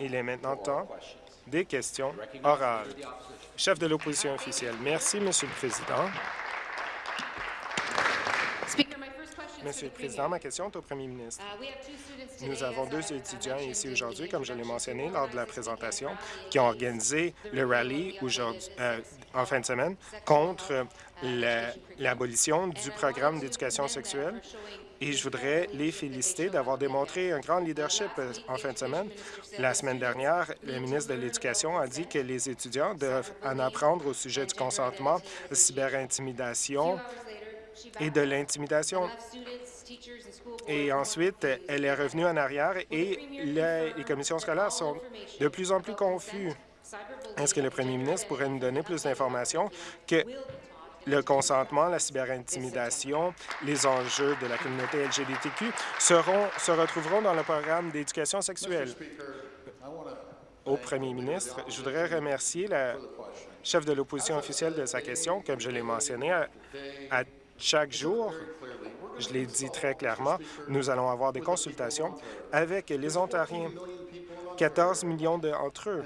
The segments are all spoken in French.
Il est maintenant temps des questions orales. Chef de l'opposition officielle. Merci, Monsieur le Président. Monsieur le Président, ma question est au premier ministre. Uh, Nous avons deux étudiants ici aujourd'hui, comme je l'ai mentionné lors de la présentation, qui ont organisé le rallye euh, en fin de semaine contre l'abolition du programme d'éducation sexuelle et je voudrais les féliciter d'avoir démontré un grand leadership euh, en fin de semaine. La semaine dernière, le ministre de l'Éducation a dit que les étudiants doivent en apprendre au sujet du consentement, cyberintimidation et de l'intimidation. Et ensuite, elle est revenue en arrière et les commissions scolaires sont de plus en plus confuses. Est-ce que le premier ministre pourrait nous donner plus d'informations que le consentement, la cyberintimidation, les enjeux de la communauté LGBTQ seront, se retrouveront dans le programme d'éducation sexuelle. Au premier ministre, je voudrais remercier la chef de l'opposition officielle de sa question. Comme je l'ai mentionné, à, à chaque jour, je l'ai dit très clairement, nous allons avoir des consultations avec les Ontariens. 14 millions d'entre eux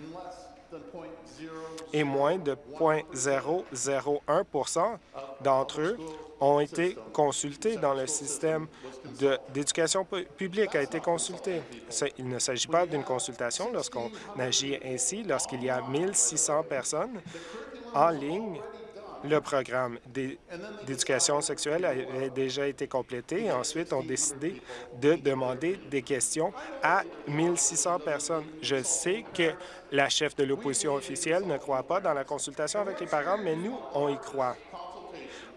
et moins de 0,001% d'entre eux ont été consultés dans le système d'éducation publique, a été consulté. Il ne s'agit pas d'une consultation lorsqu'on agit ainsi, lorsqu'il y a 1600 personnes en ligne le programme d'éducation sexuelle avait déjà été complété et ensuite on décidé de demander des questions à 1600 personnes. Je sais que la chef de l'opposition officielle ne croit pas dans la consultation avec les parents, mais nous, on y croit.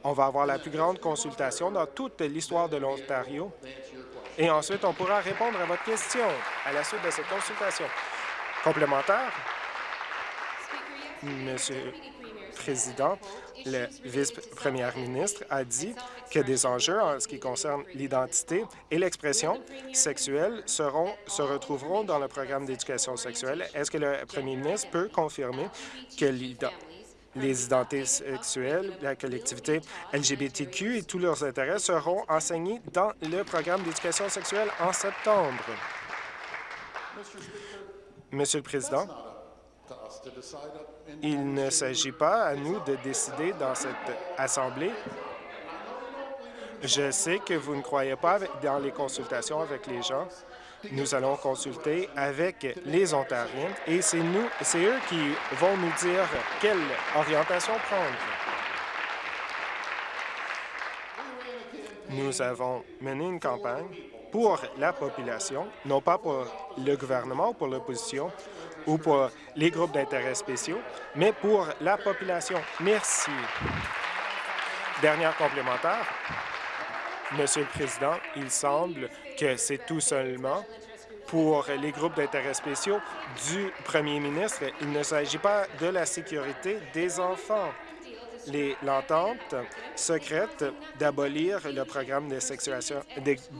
On va avoir la plus grande consultation dans toute l'histoire de l'Ontario et ensuite on pourra répondre à votre question à la suite de cette consultation. Complémentaire? Monsieur Président, le vice-premier ministre a dit que des enjeux en ce qui concerne l'identité et l'expression sexuelle seront, se retrouveront dans le programme d'éducation sexuelle. Est-ce que le premier ministre peut confirmer que les identités sexuelles, la collectivité LGBTQ et tous leurs intérêts seront enseignés dans le programme d'éducation sexuelle en septembre? Monsieur le Président, il ne s'agit pas à nous de décider dans cette Assemblée. Je sais que vous ne croyez pas dans les consultations avec les gens. Nous allons consulter avec les Ontariens et c'est nous, c'est eux qui vont nous dire quelle orientation prendre. Nous avons mené une campagne pour la population, non pas pour le gouvernement ou pour l'opposition, ou pour les groupes d'intérêts spéciaux, mais pour la population. Merci. Dernière complémentaire. Monsieur le Président, il semble que c'est tout seulement pour les groupes d'intérêts spéciaux du premier ministre. Il ne s'agit pas de la sécurité des enfants l'entente secrète d'abolir le programme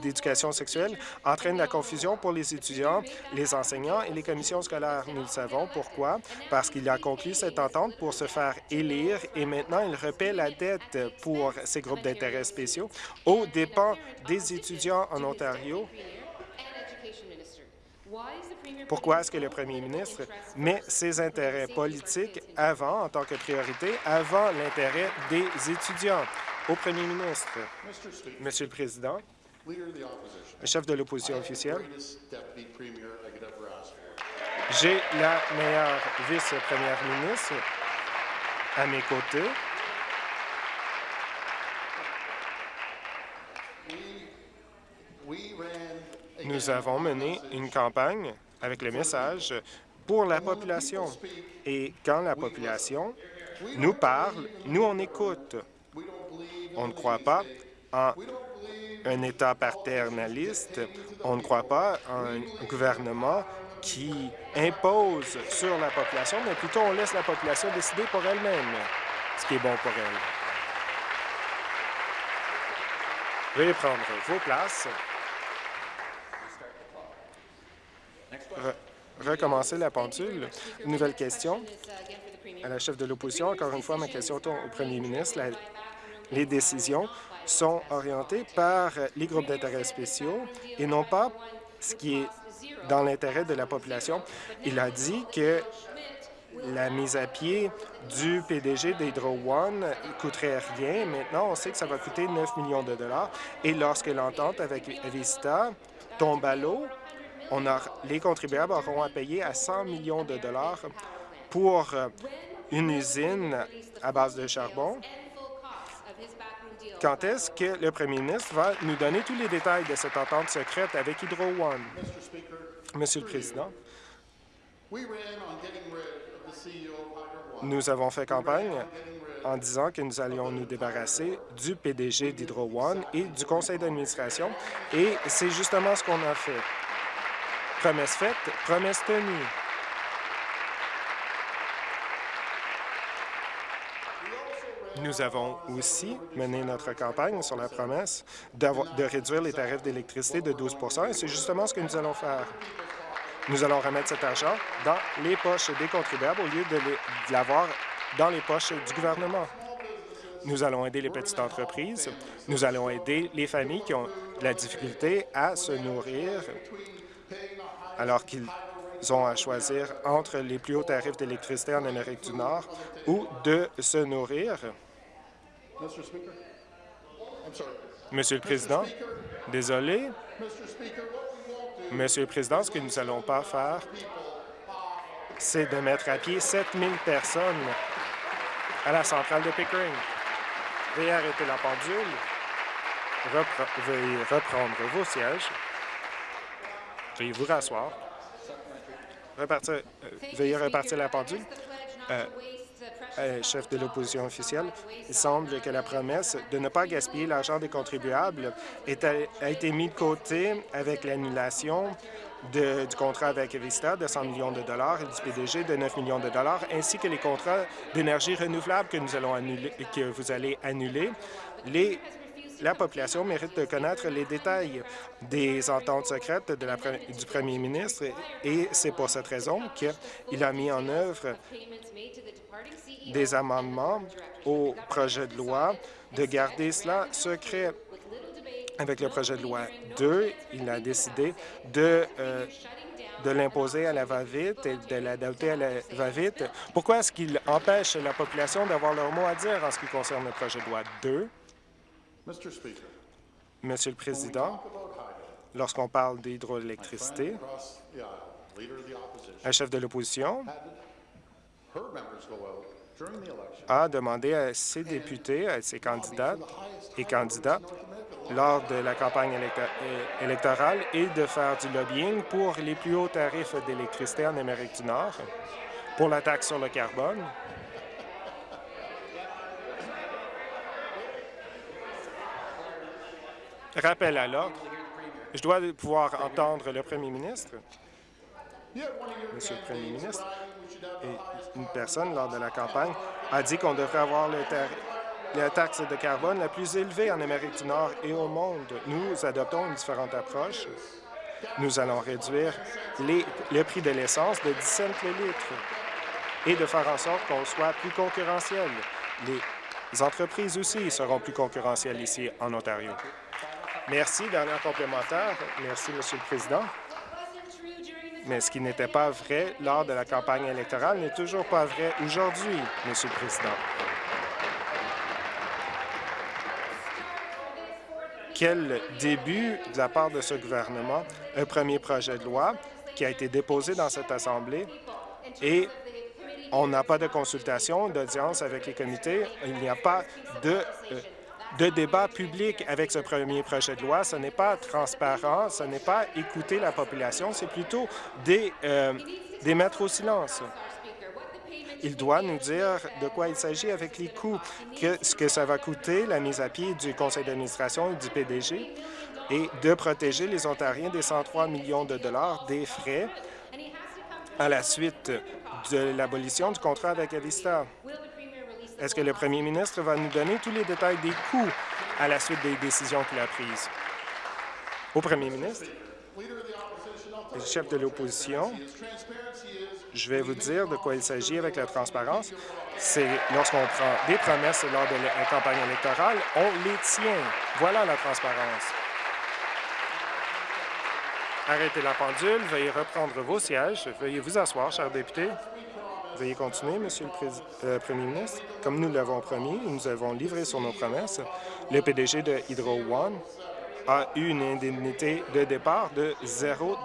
d'éducation sexuelle entraîne la confusion pour les étudiants, les enseignants et les commissions scolaires. Nous le savons. Pourquoi? Parce qu'il a conclu cette entente pour se faire élire et maintenant il repaie la dette pour ces groupes d'intérêts spéciaux aux dépens des étudiants en Ontario pourquoi est-ce que le premier ministre met ses intérêts politiques avant, en tant que priorité, avant l'intérêt des étudiants? Au premier ministre, Monsieur le Président, chef de l'opposition officielle, j'ai la meilleure vice-première ministre à mes côtés. Nous avons mené une campagne avec le message pour la population. Et quand la population nous parle, nous, on écoute. On ne croit pas en un État paternaliste, on ne croit pas en un gouvernement qui impose sur la population, mais plutôt on laisse la population décider pour elle-même ce qui est bon pour elle. Veuillez prendre vos places. Recommencer la pendule. nouvelle question à la chef de l'opposition. Encore une fois, ma question au premier ministre. les décisions sont orientées par les groupes d'intérêts spéciaux et non pas ce qui est dans l'intérêt de la population. Il a dit que la mise à pied du PDG d'Hydro One coûterait rien. Maintenant, on sait que ça va coûter 9 millions de dollars. Et lorsque l'entente avec Vista tombe à l'eau, les contribuables auront à payer à 100 millions de dollars pour euh, une usine à base de charbon. Quand est-ce que le premier ministre va nous donner tous les détails de cette entente secrète avec Hydro One? Monsieur le Président, nous avons fait campagne en disant que nous allions nous débarrasser du PDG d'Hydro One et du conseil d'administration, et c'est justement ce qu'on a fait. Promesse faite, promesse tenue. Nous avons aussi mené notre campagne sur la promesse de réduire les tarifs d'électricité de 12% et c'est justement ce que nous allons faire. Nous allons remettre cet argent dans les poches des contribuables au lieu de l'avoir dans les poches du gouvernement. Nous allons aider les petites entreprises. Nous allons aider les familles qui ont la difficulté à se nourrir alors qu'ils ont à choisir entre les plus hauts tarifs d'électricité en Amérique du Nord ou de se nourrir. Monsieur le Président, désolé. Monsieur le Président, ce que nous n'allons pas faire, c'est de mettre à pied 7000 personnes à la centrale de Pickering. Veuillez arrêter la pendule. veuillez reprendre vos sièges. Veuillez vous rasseoir. Repartir, euh, veuillez repartir la pendule. Euh, euh, chef de l'opposition officielle, il semble que la promesse de ne pas gaspiller l'argent des contribuables a été mise de côté avec l'annulation du contrat avec Vista de 100 millions de dollars et du PDG de 9 millions de dollars, ainsi que les contrats d'énergie renouvelable que nous allons annuler, que vous allez annuler. La population mérite de connaître les détails des ententes secrètes du premier ministre et c'est pour cette raison qu'il a mis en œuvre des amendements au projet de loi de garder cela secret. Avec le projet de loi 2, il a décidé de, euh, de l'imposer à la va-vite et de l'adopter à la va-vite. Pourquoi est-ce qu'il empêche la population d'avoir leur mot à dire en ce qui concerne le projet de loi 2? Monsieur le Président, lorsqu'on parle d'hydroélectricité, un chef de l'opposition a demandé à ses députés, à ses candidats et candidats lors de la campagne électorale et de faire du lobbying pour les plus hauts tarifs d'électricité en Amérique du Nord, pour la taxe sur le carbone. Rappel à l'ordre. Je dois pouvoir entendre le premier ministre. Monsieur le Premier ministre, et une personne, lors de la campagne, a dit qu'on devrait avoir la taxe de carbone la plus élevée en Amérique du Nord et au monde. Nous adoptons une différente approche. Nous allons réduire le prix de l'essence de 10 cents le litre et de faire en sorte qu'on soit plus concurrentiel. Les entreprises aussi seront plus concurrentielles ici en Ontario. Merci. Dernière complémentaire. Merci, Monsieur le Président. Mais ce qui n'était pas vrai lors de la campagne électorale n'est toujours pas vrai aujourd'hui, Monsieur le Président. Quel début de la part de ce gouvernement, un premier projet de loi qui a été déposé dans cette Assemblée et on n'a pas de consultation, d'audience avec les comités, il n'y a pas de euh, de débat public avec ce premier projet de loi. Ce n'est pas transparent, ce n'est pas écouter la population, c'est plutôt des, euh, mettre au silence. Il doit nous dire de quoi il s'agit avec les coûts, que, ce que ça va coûter, la mise à pied du conseil d'administration et du PDG, et de protéger les Ontariens des 103 millions de dollars des frais à la suite de l'abolition du contrat avec Avista. Est-ce que le premier ministre va nous donner tous les détails des coûts à la suite des décisions qu'il a prises? Au premier ministre, chef de l'opposition, je vais vous dire de quoi il s'agit avec la transparence. C'est lorsqu'on prend des promesses lors de la campagne électorale, on les tient. Voilà la transparence. Arrêtez la pendule. Veuillez reprendre vos sièges. Veuillez vous asseoir, chers députés. Veuillez continuer, Monsieur le euh, Premier ministre. Comme nous l'avons promis, nous avons livré sur nos promesses. Le PDG de Hydro One a eu une indemnité de départ de 0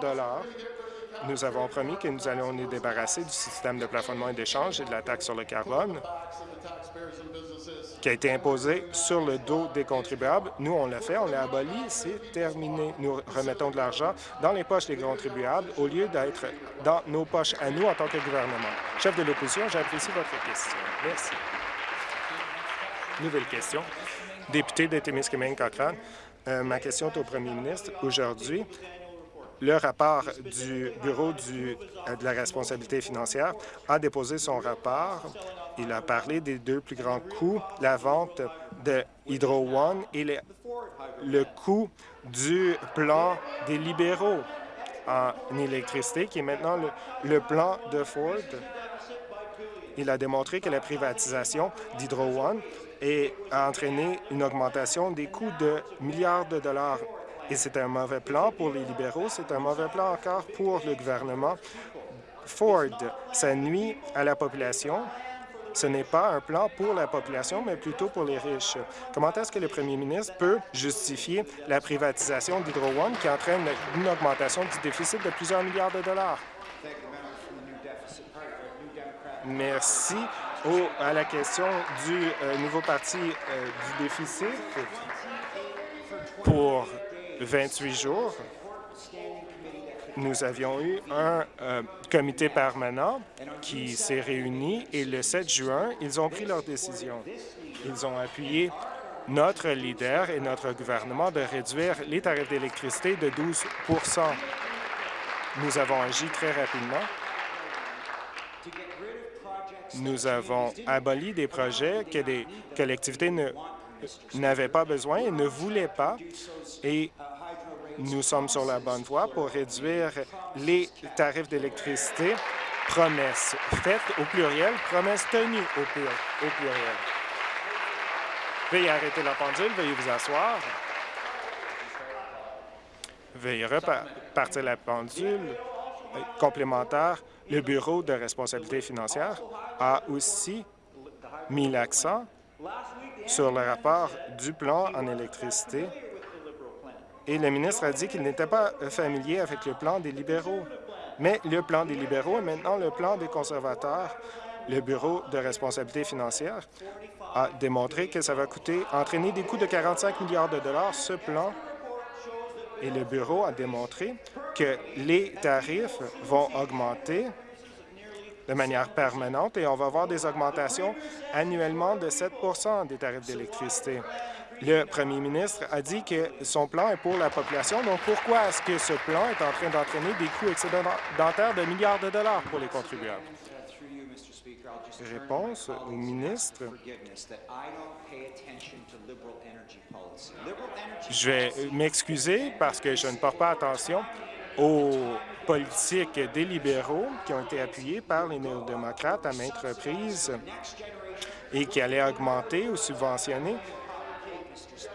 Nous avons promis que nous allons nous débarrasser du système de plafonnement et d'échange et de la taxe sur le carbone qui a été imposé sur le dos des contribuables. Nous, on l'a fait, on l'a aboli, c'est terminé. Nous remettons de l'argent dans les poches des contribuables au lieu d'être dans nos poches à nous en tant que gouvernement. Chef de l'opposition, j'apprécie votre question. Merci. Nouvelle question. Député de Témiscamingue-Cochrane, euh, ma question est au premier ministre. Aujourd'hui, le rapport du Bureau euh, de la responsabilité financière a déposé son rapport. Il a parlé des deux plus grands coûts, la vente de Hydro One et le coût du plan des libéraux en électricité, qui est maintenant le plan de Ford. Il a démontré que la privatisation d'Hydro One a entraîné une augmentation des coûts de milliards de dollars et c'est un mauvais plan pour les libéraux, c'est un mauvais plan encore pour le gouvernement. Ford, ça nuit à la population. Ce n'est pas un plan pour la population, mais plutôt pour les riches. Comment est-ce que le premier ministre peut justifier la privatisation d'Hydro One qui entraîne une augmentation du déficit de plusieurs milliards de dollars? Merci. à la question du euh, nouveau parti euh, du déficit pour 28 jours, nous avions eu un euh, comité permanent qui s'est réuni et le 7 juin, ils ont pris leur décision. Ils ont appuyé notre leader et notre gouvernement de réduire les tarifs d'électricité de 12% Nous avons agi très rapidement. Nous avons aboli des projets que des collectivités n'avaient pas besoin et ne voulaient pas, et nous sommes sur la bonne voie pour réduire les tarifs d'électricité. Promesses faites au pluriel, promesses tenues au, au pluriel. Veuillez arrêter la pendule, veuillez vous asseoir. Veuillez repartir la pendule complémentaire. Le Bureau de responsabilité financière a aussi mis l'accent sur le rapport du plan en électricité et le ministre a dit qu'il n'était pas familier avec le plan des libéraux. Mais le plan des libéraux est maintenant le plan des conservateurs. Le Bureau de responsabilité financière a démontré que ça va coûter, entraîner des coûts de 45 milliards de dollars, ce plan. Et le Bureau a démontré que les tarifs vont augmenter de manière permanente et on va avoir des augmentations annuellement de 7% des tarifs d'électricité. Le premier ministre a dit que son plan est pour la population. Donc, pourquoi est-ce que ce plan est en train d'entraîner des coûts excédentaires de milliards de dollars pour les contribuables? Réponse au ministre. Je vais m'excuser parce que je ne porte pas attention aux des libéraux qui ont été appuyées par les néo-démocrates à maintes reprises et qui allaient augmenter ou subventionner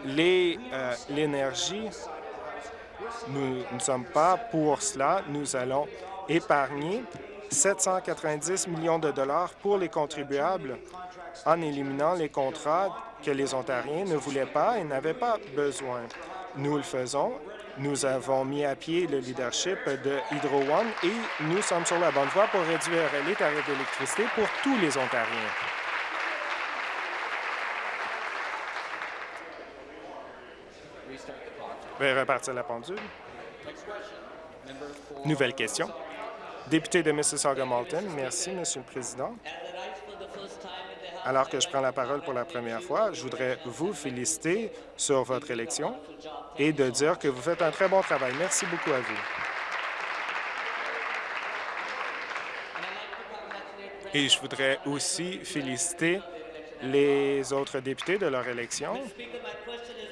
euh, l'énergie, nous ne sommes pas pour cela. Nous allons épargner 790 millions de dollars pour les contribuables en éliminant les contrats que les Ontariens ne voulaient pas et n'avaient pas besoin. Nous le faisons. Nous avons mis à pied le leadership de Hydro One et nous sommes sur la bonne voie pour réduire les tarifs d'électricité pour tous les Ontariens. vais repartir la pendule. Nouvelle question. Député de Mississauga-Malton, merci, Monsieur le Président. Alors que je prends la parole pour la première fois, je voudrais vous féliciter sur votre élection et de dire que vous faites un très bon travail. Merci beaucoup à vous. Et je voudrais aussi féliciter les autres députés de leur élection.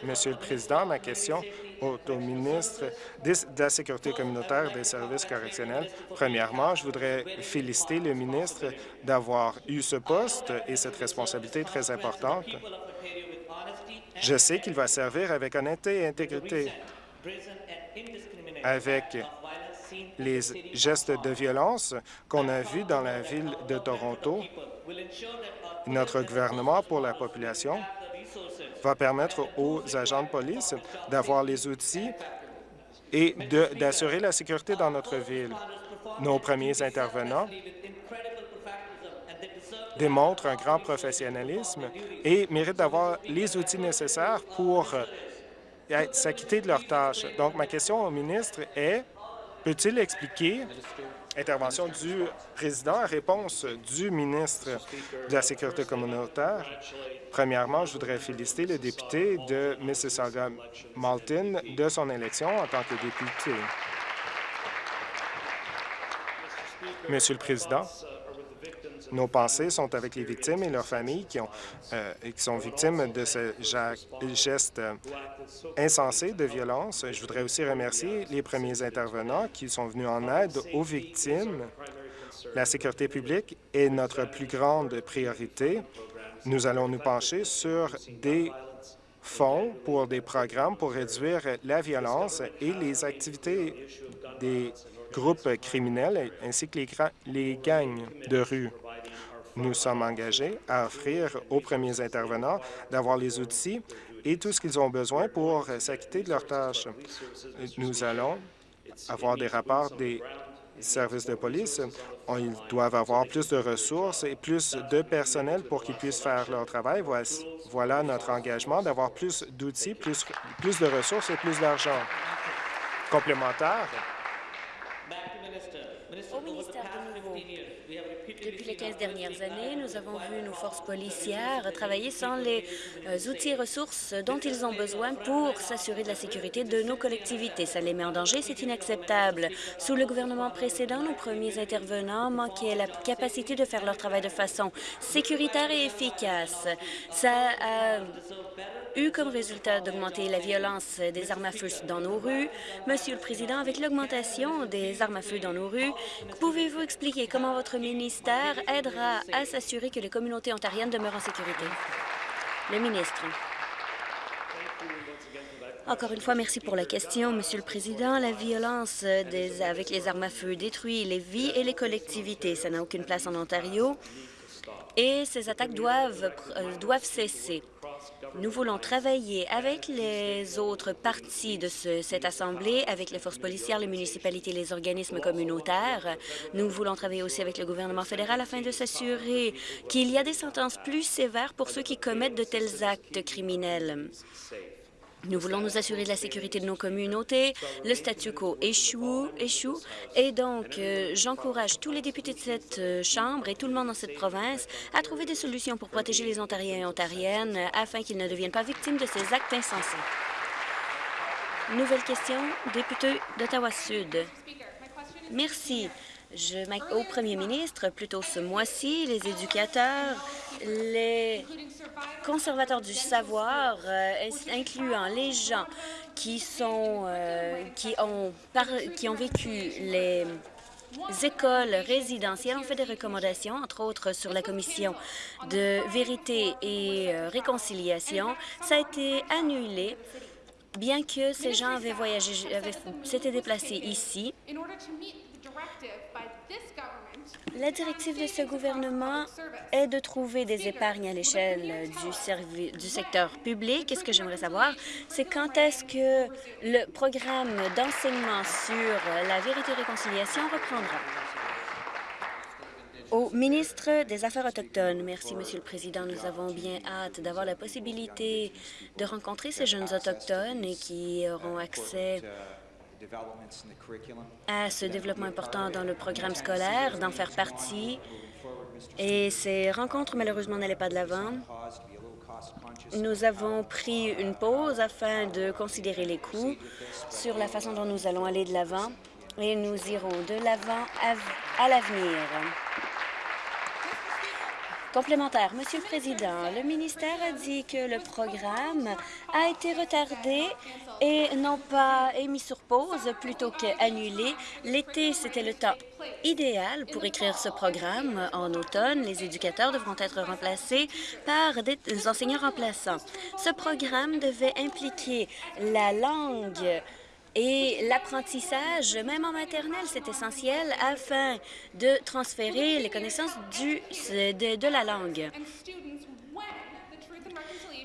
Monsieur le Président, ma question au ministre de la Sécurité communautaire des services correctionnels. Premièrement, je voudrais féliciter le ministre d'avoir eu ce poste et cette responsabilité très importante. Je sais qu'il va servir avec honnêteté et intégrité, avec les gestes de violence qu'on a vus dans la ville de Toronto. Notre gouvernement pour la population va permettre aux agents de police d'avoir les outils et d'assurer la sécurité dans notre ville. Nos premiers intervenants démontrent un grand professionnalisme et méritent d'avoir les outils nécessaires pour euh, s'acquitter de leurs tâches. Donc, ma question au ministre est, peut-il expliquer intervention du président, réponse du ministre de la Sécurité communautaire. Premièrement, je voudrais féliciter le député de Mississauga-Malton de son élection en tant que député. Monsieur le Président, nos pensées sont avec les victimes et leurs familles qui, ont, euh, sont victimes de ce geste insensé de violence. Je voudrais aussi remercier les premiers intervenants qui sont venus en aide aux victimes. La sécurité publique est notre plus grande priorité. Nous allons nous pencher sur des fonds pour des programmes pour réduire la violence et les activités des groupes criminels ainsi que les, les gangs de rue. Nous sommes engagés à offrir aux premiers intervenants d'avoir les outils et tout ce qu'ils ont besoin pour s'acquitter de leurs tâches. Nous allons avoir des rapports des services de police. Ils doivent avoir plus de ressources et plus de personnel pour qu'ils puissent faire leur travail. Voilà notre engagement d'avoir plus d'outils, plus, plus de ressources et plus d'argent. Complémentaire. Au ministère de nouveau. Depuis les 15 dernières années, nous avons vu nos forces policières travailler sans les euh, outils et ressources dont ils ont besoin pour s'assurer de la sécurité de nos collectivités. Ça les met en danger, c'est inacceptable. Sous le gouvernement précédent, nos premiers intervenants manquaient la capacité de faire leur travail de façon sécuritaire et efficace. Ça a eu comme résultat d'augmenter la violence des armes à feu dans nos rues. Monsieur le Président, avec l'augmentation des armes à feu dans nos rues, pouvez-vous expliquer comment votre ministère aidera à s'assurer que les communautés ontariennes demeurent en sécurité? Le ministre. Encore une fois, merci pour la question, Monsieur le Président. La violence des, avec les armes à feu détruit les vies et les collectivités. Ça n'a aucune place en Ontario et ces attaques doivent, euh, doivent cesser. Nous voulons travailler avec les autres parties de cette Assemblée, avec les forces policières, les municipalités, les organismes communautaires. Nous voulons travailler aussi avec le gouvernement fédéral afin de s'assurer qu'il y a des sentences plus sévères pour ceux qui commettent de tels actes criminels. Nous voulons nous assurer de la sécurité de nos communautés. Le statu quo échoue, échoue et donc euh, j'encourage tous les députés de cette euh, Chambre et tout le monde dans cette province à trouver des solutions pour protéger les Ontariens et Ontariennes afin qu'ils ne deviennent pas victimes de ces actes insensés. Nouvelle question, député d'Ottawa-Sud. Merci. Je, au premier ministre, plutôt ce mois-ci, les éducateurs, les conservateurs du savoir, euh, incluant les gens qui sont euh, qui ont qui ont vécu les écoles résidentielles ont fait des recommandations, entre autres sur la commission de vérité et euh, réconciliation. Ça a été annulé bien que ces gens avaient voyagé, s'étaient déplacés ici la directive de ce gouvernement est de trouver des épargnes à l'échelle du, du secteur public. Et ce que j'aimerais savoir, c'est quand est-ce que le programme d'enseignement sur la vérité et réconciliation reprendra? Au ministre des Affaires autochtones, merci, Monsieur le Président. Nous avons bien hâte d'avoir la possibilité de rencontrer ces jeunes autochtones et qui auront accès à ce développement important dans le programme scolaire, d'en faire partie. Et ces rencontres, malheureusement, n'allaient pas de l'avant. Nous avons pris une pause afin de considérer les coûts sur la façon dont nous allons aller de l'avant et nous irons de l'avant à l'avenir. Complémentaire. Monsieur le Président, le ministère a dit que le programme a été retardé et non pas mis sur pause plutôt qu'annulé. L'été, c'était le temps idéal pour écrire ce programme. En automne, les éducateurs devront être remplacés par des enseignants remplaçants. Ce programme devait impliquer la langue Et l'apprentissage, même en maternelle, c'est essentiel afin de transférer les connaissances du, de, de la langue.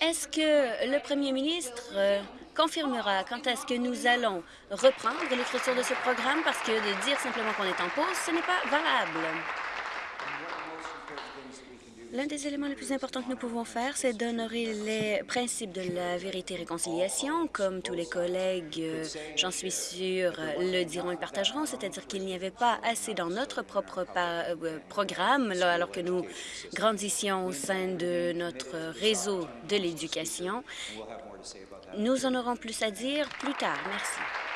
Est-ce que le premier ministre euh, confirmera quand est-ce que nous allons reprendre l'écriture de ce programme? Parce que de dire simplement qu'on est en pause, ce n'est pas valable. L'un des éléments les plus importants que nous pouvons faire, c'est d'honorer les principes de la vérité et réconciliation, comme tous les collègues, euh, j'en suis sûre, le diront et partageront, c'est-à-dire qu'il n'y avait pas assez dans notre propre euh, programme, alors que nous grandissions au sein de notre réseau de l'éducation. Nous en aurons plus à dire plus tard. Merci.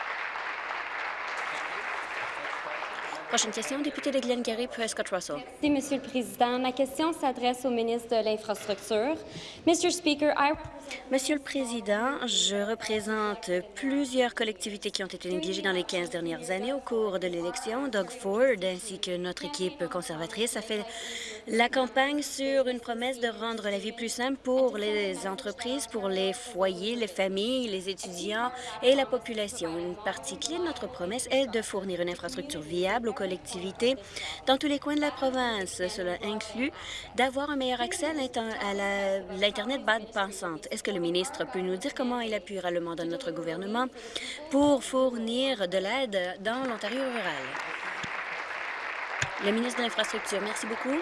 Prochaine question, député de Glengarry, Prescott Russell. Merci, Monsieur le Président. Ma question s'adresse au ministre de l'Infrastructure. Mr. Speaker, I... Monsieur le Président, je représente plusieurs collectivités qui ont été négligées dans les 15 dernières années au cours de l'élection. Doug Ford ainsi que notre équipe conservatrice a fait la campagne sur une promesse de rendre la vie plus simple pour les entreprises, pour les foyers, les familles, les étudiants et la population. Une partie clé de notre promesse est de fournir une infrastructure viable aux collectivités dans tous les coins de la province. Cela inclut d'avoir un meilleur accès à l'Internet bas pensante. Est-ce que le ministre peut nous dire comment il appuiera le mandat de notre gouvernement pour fournir de l'aide dans l'Ontario rural? Le ministre de l'Infrastructure, merci beaucoup.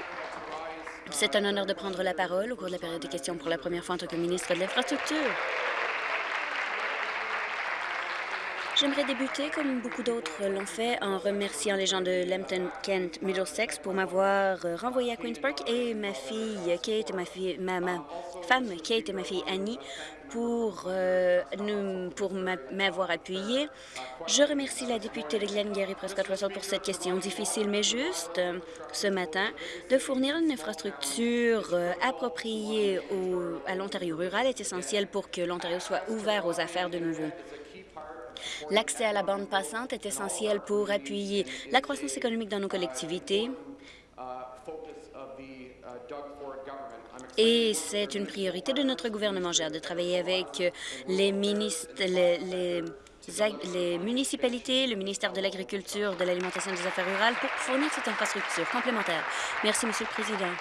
C'est un honneur de prendre la parole au cours de la période des questions pour la première fois en tant que ministre de l'Infrastructure. J'aimerais débuter, comme beaucoup d'autres l'ont fait, en remerciant les gens de Lambton, Kent, Middlesex pour m'avoir renvoyé à Queen's Park et ma fille Kate et ma, femme Kate et ma fille Annie pour, euh, pour m'avoir appuyé. Je remercie la députée de Glengarry Prescott Russell pour cette question difficile mais juste euh, ce matin de fournir une infrastructure euh, appropriée au, à l'Ontario rural est essentiel pour que l'Ontario soit ouvert aux affaires de nouveau. L'accès à la bande passante est essentiel pour appuyer la croissance économique dans nos collectivités. Et c'est une priorité de notre gouvernement. J'ai de travailler avec les, les municipalités, le ministère de l'Agriculture, de l'Alimentation et des Affaires rurales pour fournir cette infrastructure complémentaire. Merci, Monsieur le Président.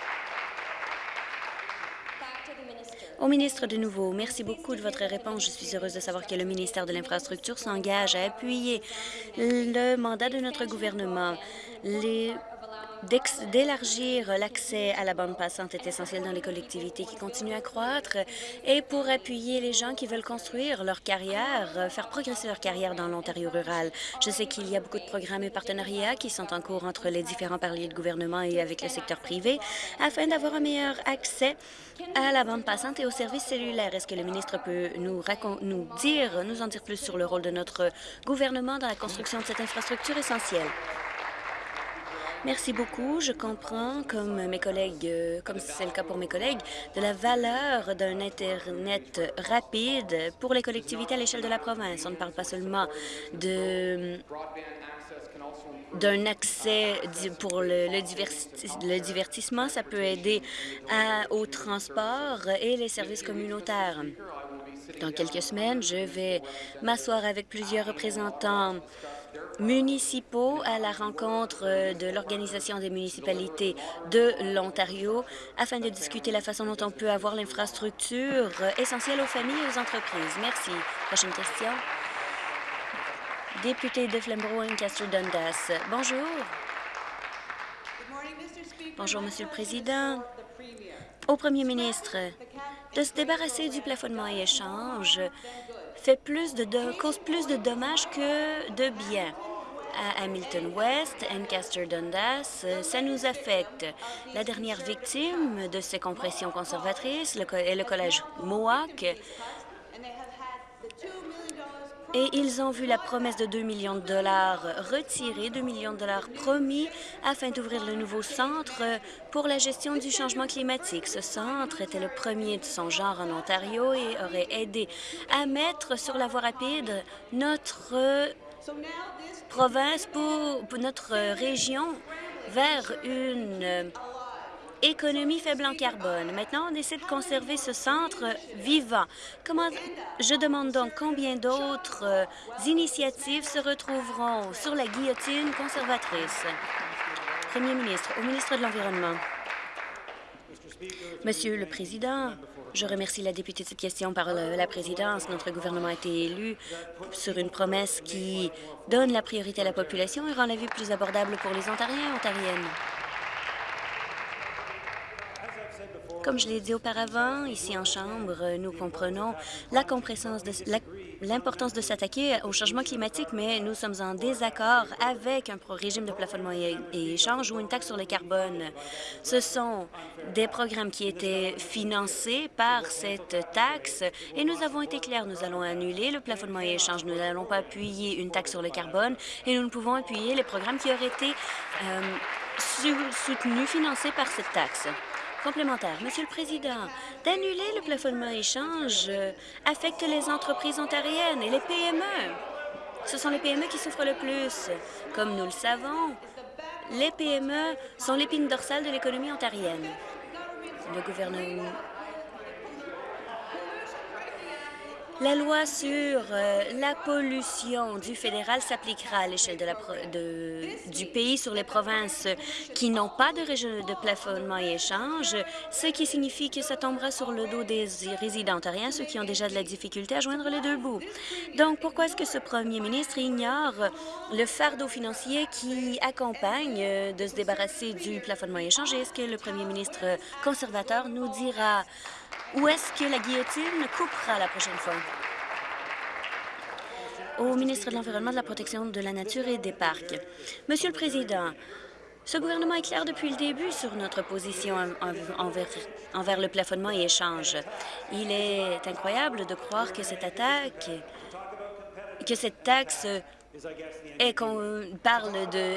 Au ministre de nouveau, merci beaucoup de votre réponse. Je suis heureuse de savoir que le ministère de l'Infrastructure s'engage à appuyer le mandat de notre gouvernement. D'élargir l'accès à la bande passante est essentiel dans les collectivités qui continuent à croître et pour appuyer les gens qui veulent construire leur carrière, euh, faire progresser leur carrière dans l'Ontario rural. Je sais qu'il y a beaucoup de programmes et partenariats qui sont en cours entre les différents paliers de gouvernement et avec le secteur privé afin d'avoir un meilleur accès à la bande passante et aux services cellulaires. Est-ce que le ministre peut nous, nous dire, nous en dire plus sur le rôle de notre gouvernement dans la construction de cette infrastructure essentielle? Merci beaucoup. Je comprends, comme mes collègues, euh, comme c'est le cas pour mes collègues, de la valeur d'un Internet rapide pour les collectivités à l'échelle de la province. On ne parle pas seulement d'un accès pour le, divertissement, ça peut aider au transport et les services communautaires. Dans quelques semaines, je vais m'asseoir avec plusieurs représentants municipaux à la rencontre euh, de l'Organisation des municipalités de l'Ontario afin de discuter la façon dont on peut avoir l'infrastructure euh, essentielle aux familles et aux entreprises. Merci. Prochaine question. Député de Flamborough, Lancaster Dundas. Bonjour. Bonjour, Monsieur le Président. Au Premier ministre, de se débarrasser du plafonnement et échange fait plus de, cause plus de dommages que de bien. À Hamilton West, Ancaster Dundas, ça nous affecte. La dernière victime de ces compressions conservatrices est le collège Mohawk et ils ont vu la promesse de 2 millions de dollars retirée, 2 millions de dollars promis afin d'ouvrir le nouveau centre pour la gestion du changement climatique. Ce centre était le premier de son genre en Ontario et aurait aidé à mettre sur la voie rapide notre province, pour, pour notre région vers une économie faible en carbone. Maintenant, on essaie de conserver ce centre vivant. Comment, je demande donc combien d'autres euh, initiatives se retrouveront sur la guillotine conservatrice? Premier ministre, au ministre de l'Environnement. Monsieur le Président, je remercie la députée de cette question par la présidence. Notre gouvernement a été élu sur une promesse qui donne la priorité à la population et rend la vie plus abordable pour les Ontariens et Ontariennes. Comme je l'ai dit auparavant, ici en Chambre, nous comprenons l'importance de s'attaquer au changement climatique, mais nous sommes en désaccord avec un régime de plafonnement et, échange ou une taxe sur le carbone. Ce sont des programmes qui étaient financés par cette taxe et nous avons été clairs. Nous allons annuler le plafonnement et échange. Nous n'allons pas appuyer une taxe sur le carbone et nous ne pouvons appuyer les programmes qui auraient été euh, soutenus, financés par cette taxe. Complémentaire. Monsieur le Président, d'annuler le plafonnement échange euh, affecte les entreprises ontariennes et les PME. Ce sont les PME qui souffrent le plus. Comme nous le savons, les PME sont l'épine dorsale de l'économie ontarienne. Le gouvernement La loi sur euh, la pollution du fédéral s'appliquera à l'échelle du pays sur les provinces qui n'ont pas de régime de plafonnement et échange, ce qui signifie que ça tombera sur le dos des résidents ontariens, ceux qui ont déjà de la difficulté à joindre les deux bouts. Donc, pourquoi est-ce que ce premier ministre ignore le fardeau financier qui accompagne euh, de se débarrasser du plafonnement et échange? Est-ce que le premier ministre conservateur nous dira? Où est-ce que la guillotine coupera la prochaine fois? Au ministre de l'Environnement, de la Protection de la Nature et des Parcs. Monsieur le Président, ce gouvernement est clair depuis le début sur notre position envers, le plafonnement et échange. Il est incroyable de croire que cette attaque, que cette taxe est qu'on parle de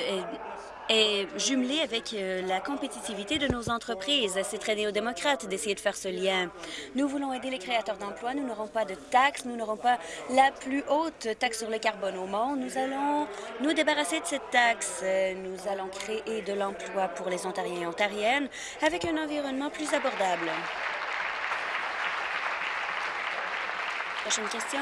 est jumelé avec euh, la compétitivité de nos entreprises. C'est très néo-démocrate d'essayer de faire ce lien. Nous voulons aider les créateurs d'emplois. Nous n'aurons pas de taxes. Nous n'aurons pas la plus haute taxe sur le carbone au monde. Nous allons nous débarrasser de cette taxe. Nous allons créer de l'emploi pour les Ontariens et Ontariennes avec un environnement plus abordable. Prochaine question.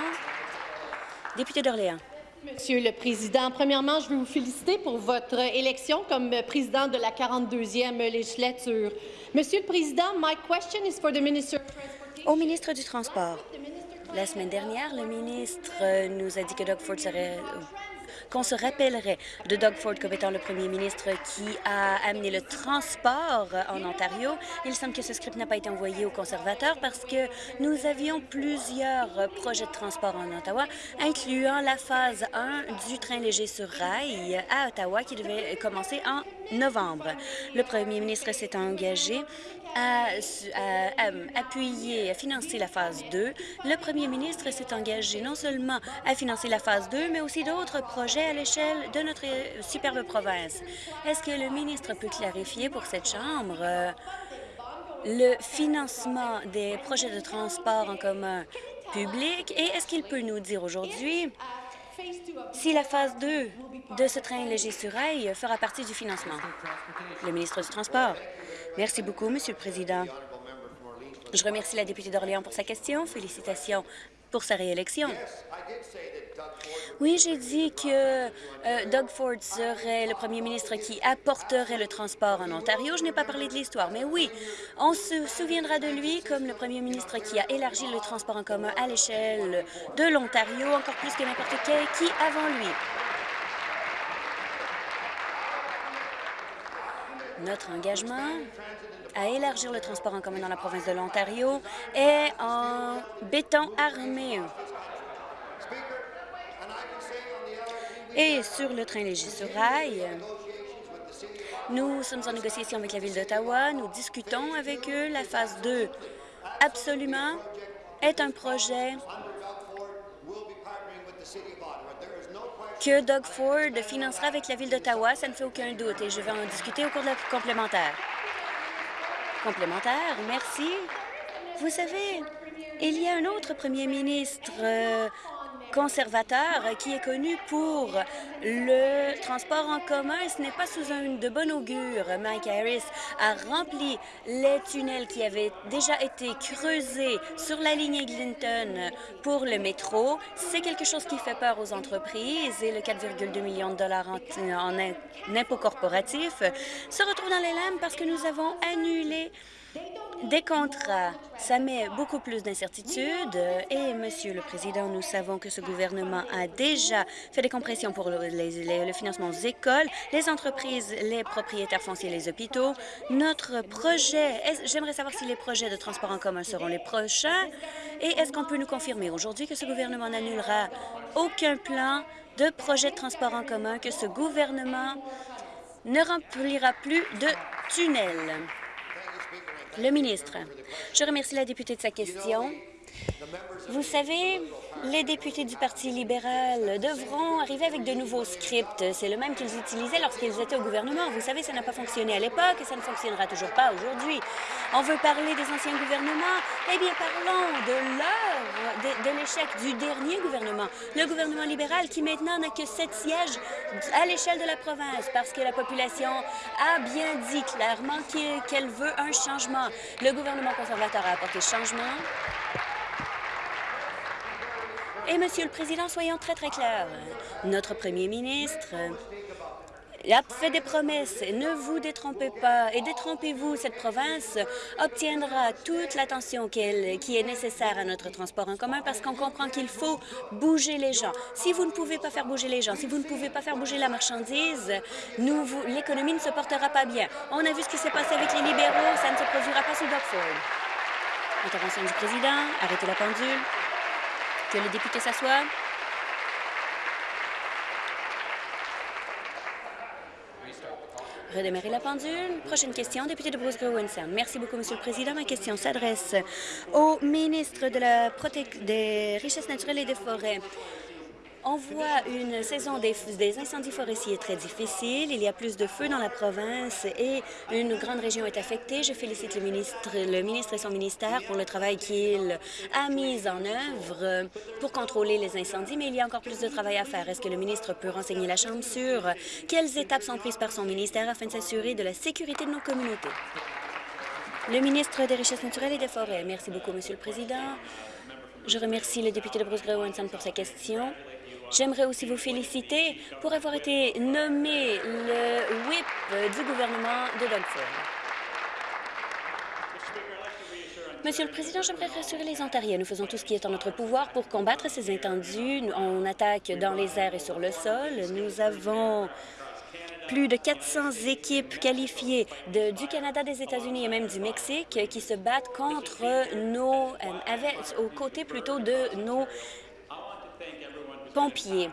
Député d'Orléans. Monsieur le Président, premièrement, je veux vous féliciter pour votre élection comme président de la 42e législature. Monsieur le Président, my question is for the Minister Au ministre du Transport. La semaine dernière, le ministre nous a dit que Doug Ford serait qu'on se rappellerait de Doug Ford comme étant le premier ministre qui a amené le transport en Ontario. Il semble que ce script n'a pas été envoyé aux conservateurs parce que nous avions plusieurs projets de transport en Ottawa, incluant la phase 1 du train léger sur rail à Ottawa qui devait commencer en novembre. Le premier ministre s'est engagé à, appuyer, à financer la phase 2. Le premier ministre s'est engagé non seulement à financer la phase 2, mais aussi d'autres projets à l'échelle de notre superbe province. Est-ce que le ministre peut clarifier pour cette Chambre euh, le financement des projets de transport en commun public? Et est-ce qu'il peut nous dire aujourd'hui si la phase 2 de ce train léger sur rail fera partie du financement? Le ministre du Transport. Merci beaucoup, Monsieur le Président. Je remercie la députée d'Orléans pour sa question. Félicitations pour sa réélection. Oui, j'ai dit que euh, Doug Ford serait le premier ministre qui apporterait le transport en Ontario. Je n'ai pas parlé de l'histoire, mais oui, on se souviendra de lui comme le premier ministre qui a élargi le transport en commun à l'échelle de l'Ontario, encore plus que n'importe quel qui avant lui. Notre engagement à élargir le transport en commun dans la province de l'Ontario est en béton armé. Et sur le train léger sur rail, nous sommes en négociation avec la Ville d'Ottawa. Nous discutons avec eux. La phase 2, absolument, est un projet que Doug Ford financera avec la Ville d'Ottawa. Ça ne fait aucun doute et je vais en discuter au cours de la complémentaire. Complémentaire, merci. Vous savez, il y a un autre premier ministre euh, conservateur qui est connu pour le transport en commun. Ce n'est pas sous un de bon augure. Mike Harris a rempli les tunnels qui avaient déjà été creusés sur la ligne Eglinton pour le métro. C'est quelque chose qui fait peur aux entreprises et le 4,2 millions de dollars en, en impôts corporatifs se retrouve dans les lames parce que nous avons annulé des contrats. Ça met beaucoup plus d'incertitudes et, Monsieur le Président, nous savons que ce gouvernement a déjà fait des compressions pour le, le financement aux écoles, les entreprises, les propriétaires fonciers, les hôpitaux. Notre projet, j'aimerais savoir si les projets de transport en commun seront les prochains et est-ce qu'on peut nous confirmer aujourd'hui que ce gouvernement n'annulera aucun plan de projet de transport en commun, que ce gouvernement ne remplira plus de tunnels? Le ministre, je remercie la députée de sa question. Vous savez, les députés du Parti libéral devront arriver avec de nouveaux scripts. C'est le même qu'ils utilisaient lorsqu'ils étaient au gouvernement. Vous savez, ça n'a pas fonctionné à l'époque et ça ne fonctionnera toujours pas aujourd'hui. On veut parler des anciens gouvernements? Eh bien, parlons de l'heure, de, de l'échec du dernier gouvernement. Le gouvernement libéral qui maintenant n'a que sept sièges à l'échelle de la province parce que la population a bien dit clairement qu'elle veut un changement. Le gouvernement conservateur a apporté changement. Et, Monsieur le Président, soyons très, très clairs. Notre premier ministre a fait des promesses. Ne vous détrompez pas et détrompez-vous. Cette province obtiendra toute l'attention qui est nécessaire à notre transport en commun parce qu'on comprend qu'il faut bouger les gens. Si vous ne pouvez pas faire bouger les gens, si vous ne pouvez pas faire bouger la marchandise, l'économie ne se portera pas bien. On a vu ce qui s'est passé avec les libéraux. Ça ne se produira pas sous Ford. Intervention du président. Arrêtez la pendule. Que le député s'assoie. Redémarrer la pendule. Prochaine question, député de Bruce Grove Merci beaucoup, Monsieur le Président. Ma question s'adresse au ministre de la des Richesses naturelles et des Forêts. On voit une saison des, incendies forestiers très difficile. Il y a plus de feux dans la province et une grande région est affectée. Je félicite le ministre, et son ministère pour le travail qu'il a mis en œuvre pour contrôler les incendies, mais il y a encore plus de travail à faire. Est-ce que le ministre peut renseigner la Chambre sur quelles étapes sont prises par son ministère afin de s'assurer de la sécurité de nos communautés? Le ministre des Richesses naturelles et des Forêts. Merci beaucoup, Monsieur le Président. Je remercie le député de Bruce Gray pour sa question. J'aimerais aussi vous féliciter pour avoir été nommé le whip du gouvernement de Doug Monsieur le Président, j'aimerais rassurer les Ontariens. Nous faisons tout ce qui est en notre pouvoir pour combattre ces intendus. On attaque dans les airs et sur le sol. Nous avons plus de 400 équipes qualifiées du Canada, des États-Unis et même du Mexique qui se battent contre nos, euh, aux côtés plutôt de nos pompiers.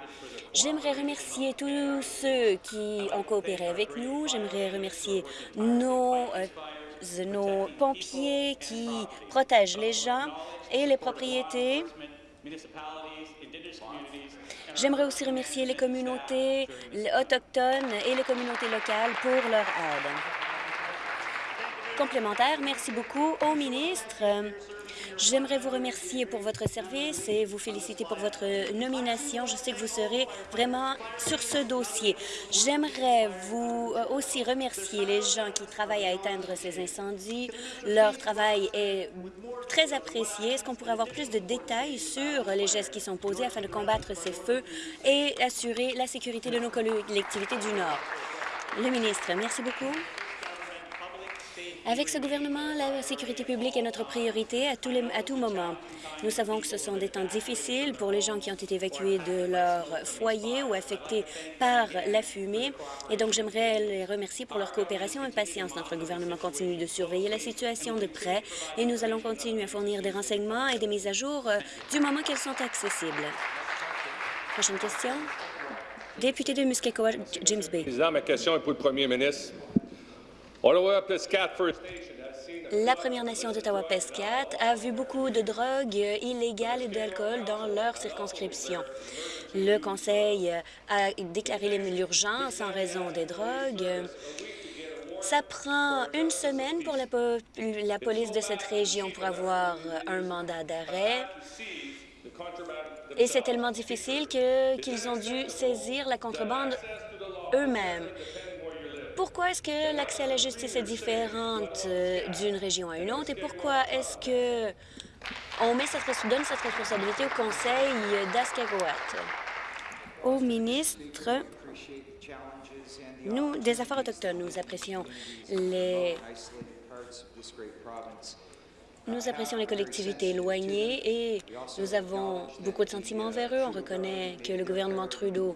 J'aimerais remercier tous ceux qui ont coopéré avec nous. J'aimerais remercier nos, euh, nos pompiers qui protègent les gens et les propriétés. J'aimerais aussi remercier les communautés autochtones et les communautés locales pour leur aide. Complémentaire, merci beaucoup au ministre. J'aimerais vous remercier pour votre service et vous féliciter pour votre nomination. Je sais que vous serez vraiment sur ce dossier. J'aimerais vous euh, aussi remercier les gens qui travaillent à éteindre ces incendies. Leur travail est très apprécié. Est-ce qu'on pourrait avoir plus de détails sur les gestes qui sont posés afin de combattre ces feux et assurer la sécurité de nos collectivités du Nord? Le ministre, merci beaucoup. Avec ce gouvernement, la sécurité publique est notre priorité à, tout moment. Nous savons que ce sont des temps difficiles pour les gens qui ont été évacués de leur foyer ou affectés par la fumée. Et donc, j'aimerais les remercier pour leur coopération et patience. Notre gouvernement continue de surveiller la situation de près et nous allons continuer à fournir des renseignements et des mises à jour euh, du moment qu'elles sont accessibles. Prochaine question. Député de Muskeko, James Bay. Ma question est pour le premier ministre. La Première Nation d'Ottawa-Pescat a vu beaucoup de drogues illégales et d'alcool dans leur circonscription. Le Conseil a déclaré l'urgence en raison des drogues. Ça prend une semaine pour la, la police de cette région pour avoir un mandat d'arrêt. Et c'est tellement difficile qu'ils ont dû saisir la contrebande eux-mêmes. Pourquoi est-ce que l'accès à la justice est différent euh, d'une région à une autre et pourquoi est-ce que on met cette, donne cette responsabilité au Conseil d'Ascagoat? Au ministre nous, des Affaires autochtones, nous apprécions les nous apprécions les collectivités éloignées et nous avons beaucoup de sentiments envers eux. On reconnaît que le gouvernement Trudeau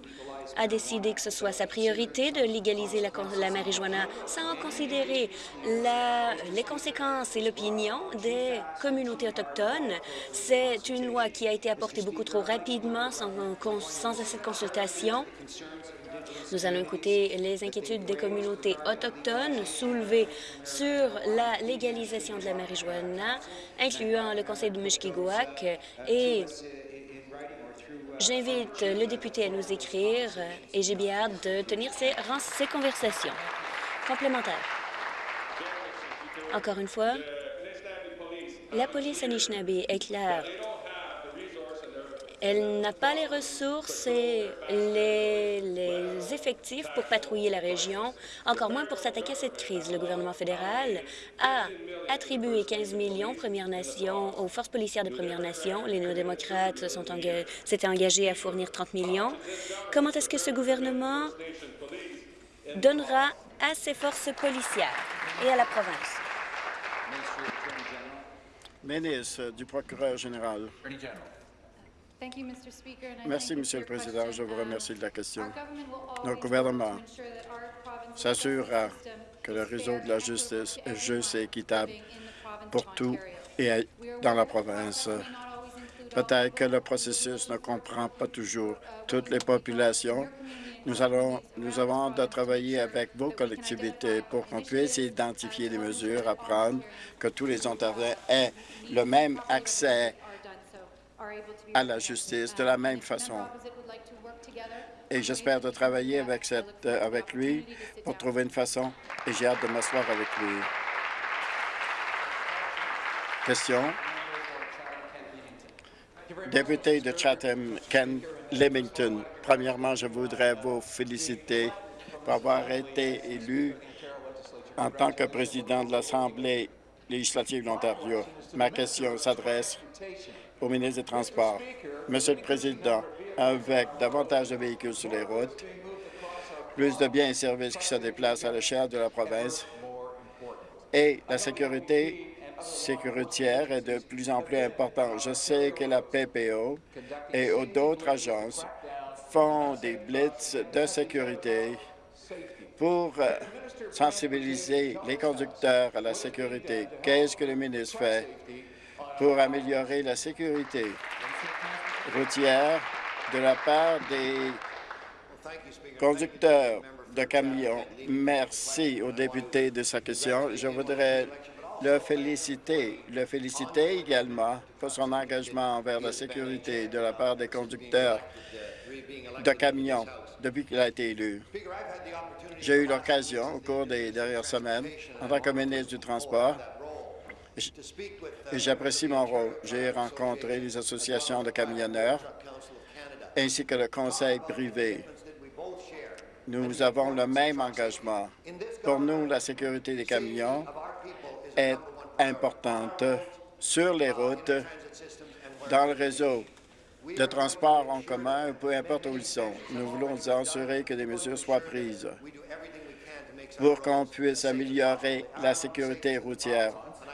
a décidé que ce soit sa priorité de légaliser la, marijuana sans considérer les conséquences et l'opinion des communautés autochtones. C'est une loi qui a été apportée beaucoup trop rapidement, sans assez de consultation. Nous allons écouter les inquiétudes des communautés autochtones soulevées sur la légalisation de la marijuana, incluant le conseil de Mishkigouak, et j'invite le député à nous écrire et j'ai bien hâte de tenir ces, ces conversations complémentaires. Encore une fois, la police Anishinaabe est claire elle n'a pas les ressources et les, effectifs pour patrouiller la région, encore moins pour s'attaquer à cette crise. Le gouvernement fédéral a attribué 15 millions Premières Nations aux forces policières des Premières Nations. Les néo-démocrates s'étaient engagés à fournir 30 millions. Comment est-ce que ce gouvernement donnera à ses forces policières et à la province? Ministre du procureur général. Merci, Monsieur le Président. Je vous remercie de la question. Notre gouvernement s'assurera que le réseau de la justice est juste et équitable pour tout et dans la province. Peut-être que le processus ne comprend pas toujours toutes les populations. Nous, allons, nous avons de travailler avec vos collectivités pour qu'on puisse identifier les mesures à prendre, que tous les Ontariens aient le même accès à la justice de la même façon. Et j'espère de travailler avec, cette, euh, avec lui pour trouver une façon et j'ai hâte de m'asseoir avec lui. Question? Député de Chatham, Ken Lemington. Premièrement, je voudrais vous féliciter pour avoir été élu en tant que président de l'Assemblée législative de l'Ontario. Ma question s'adresse au ministre des Transports. Monsieur le Président, avec davantage de véhicules sur les routes, plus de biens et services qui se déplacent à l'échelle de la province et la sécurité sécuritaire est de plus en plus importante. Je sais que la PPO et d'autres agences font des blitz de sécurité pour euh, sensibiliser les conducteurs à la sécurité. Qu'est-ce que le ministre fait? Pour améliorer la sécurité routière de la part des conducteurs de camions. Merci au député de sa question. Je voudrais le féliciter, le féliciter également pour son engagement envers la sécurité de la part des conducteurs de camions depuis qu'il a été élu. J'ai eu l'occasion, au cours des dernières semaines, en tant que ministre du Transport, j'apprécie mon rôle. J'ai rencontré les associations de camionneurs ainsi que le conseil privé. Nous avons le même engagement. Pour nous, la sécurité des camions est importante sur les routes, dans le réseau de transport en commun, peu importe où ils sont. Nous voulons nous assurer que des mesures soient prises pour qu'on puisse améliorer la sécurité routière.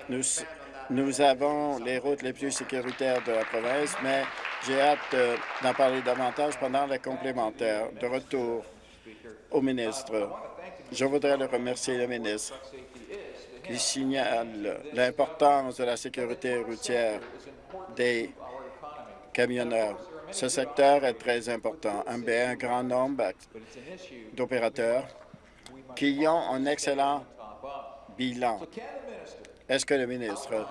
Nous, avons les routes les plus sécuritaires de la province, mais j'ai hâte euh, d'en parler davantage pendant les complémentaires. De retour au ministre, je voudrais le remercier, le ministre, qui signale l'importance de la sécurité routière des camionneurs. Ce secteur est très important. Un grand nombre d'opérateurs qui ont un excellent bilan est-ce que le ministre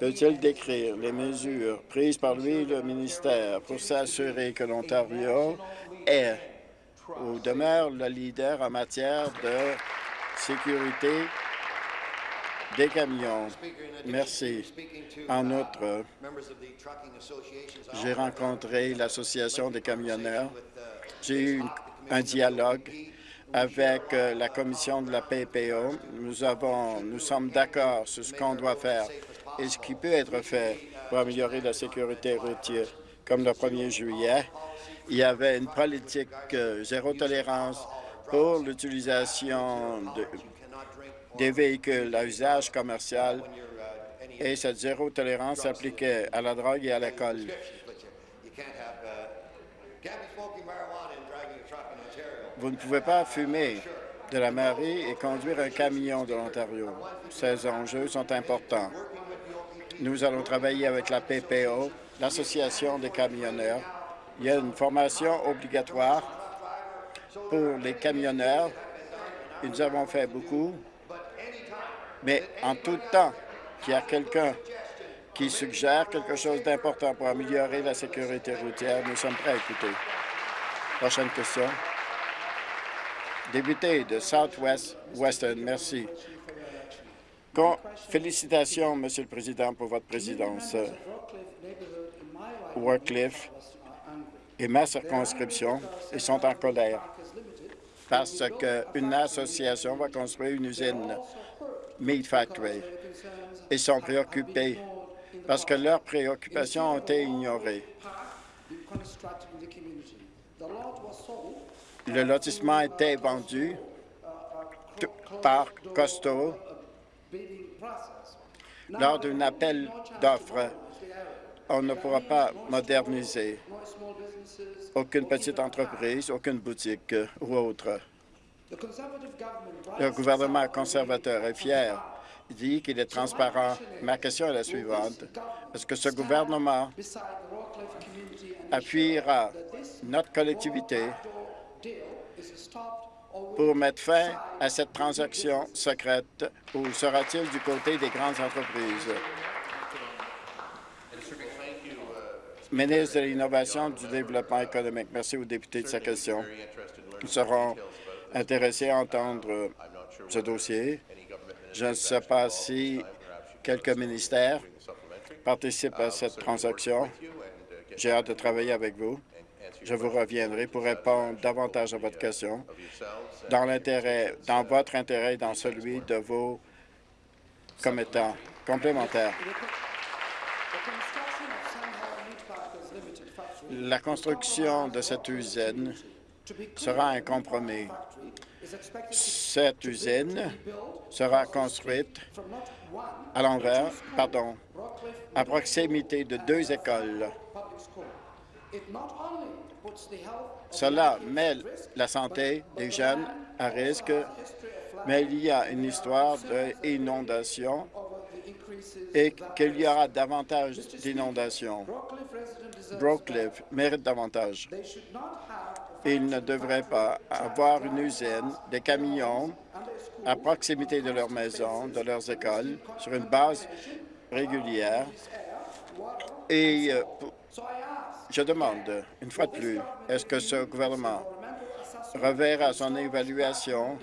peut-il décrire les mesures prises par lui et le ministère pour s'assurer que l'Ontario est ou demeure le leader en matière de sécurité des camions? Merci. En outre, j'ai rencontré l'Association des camionneurs. J'ai eu un dialogue avec euh, la commission de la PPO. Nous, sommes d'accord sur ce qu'on doit faire et ce qui peut être fait pour améliorer la sécurité routière. Comme le 1er juillet, il y avait une politique euh, zéro tolérance pour l'utilisation des véhicules à usage commercial et cette zéro tolérance s'appliquait à la drogue et à l'école. Vous ne pouvez pas fumer de la mairie et conduire un camion de l'Ontario. Ces enjeux sont importants. Nous allons travailler avec la PPO, l'Association des camionneurs. Il y a une formation obligatoire pour les camionneurs. Nous avons fait beaucoup, mais en tout temps qu'il y a quelqu'un qui suggère quelque chose d'important pour améliorer la sécurité routière, nous sommes prêts à écouter. Prochaine question. Député de Southwest Western, merci. félicitations, Monsieur le Président, pour votre présidence. Warcliffe et ma circonscription, sont en colère parce qu'une association va construire une usine Meat Factory. Ils sont préoccupés parce que leurs préoccupations ont été ignorées. Le lotissement été vendu par Costo lors d'un appel d'offres. On ne pourra pas moderniser aucune petite entreprise, aucune boutique ou autre. Le gouvernement conservateur est fier. Dit qu'il est transparent. Ma question est la suivante. Est-ce que ce gouvernement appuiera notre collectivité pour mettre fin à cette transaction secrète ou sera-t-il du côté des grandes entreprises? Ministre de l'Innovation et du Développement économique, merci aux députés de sa question. Nous serons intéressés à entendre ce dossier. Je ne sais pas si quelques ministères participent à cette transaction. J'ai hâte de travailler avec vous je vous reviendrai pour répondre davantage à votre question dans l'intérêt, dans votre intérêt et dans celui de vos commettants complémentaires. La construction de cette usine sera un compromis. Cette usine sera construite à l'envers, pardon, à proximité de deux écoles. Cela met la santé des jeunes à risque, mais il y a une histoire d'inondation et qu'il y aura davantage d'inondations. Brooklyn mérite davantage. Ils ne devraient pas avoir une usine, des camions à proximité de leur maison, de leurs écoles, sur une base régulière. Et euh, je demande, une fois de plus, est-ce que ce gouvernement reverra son évaluation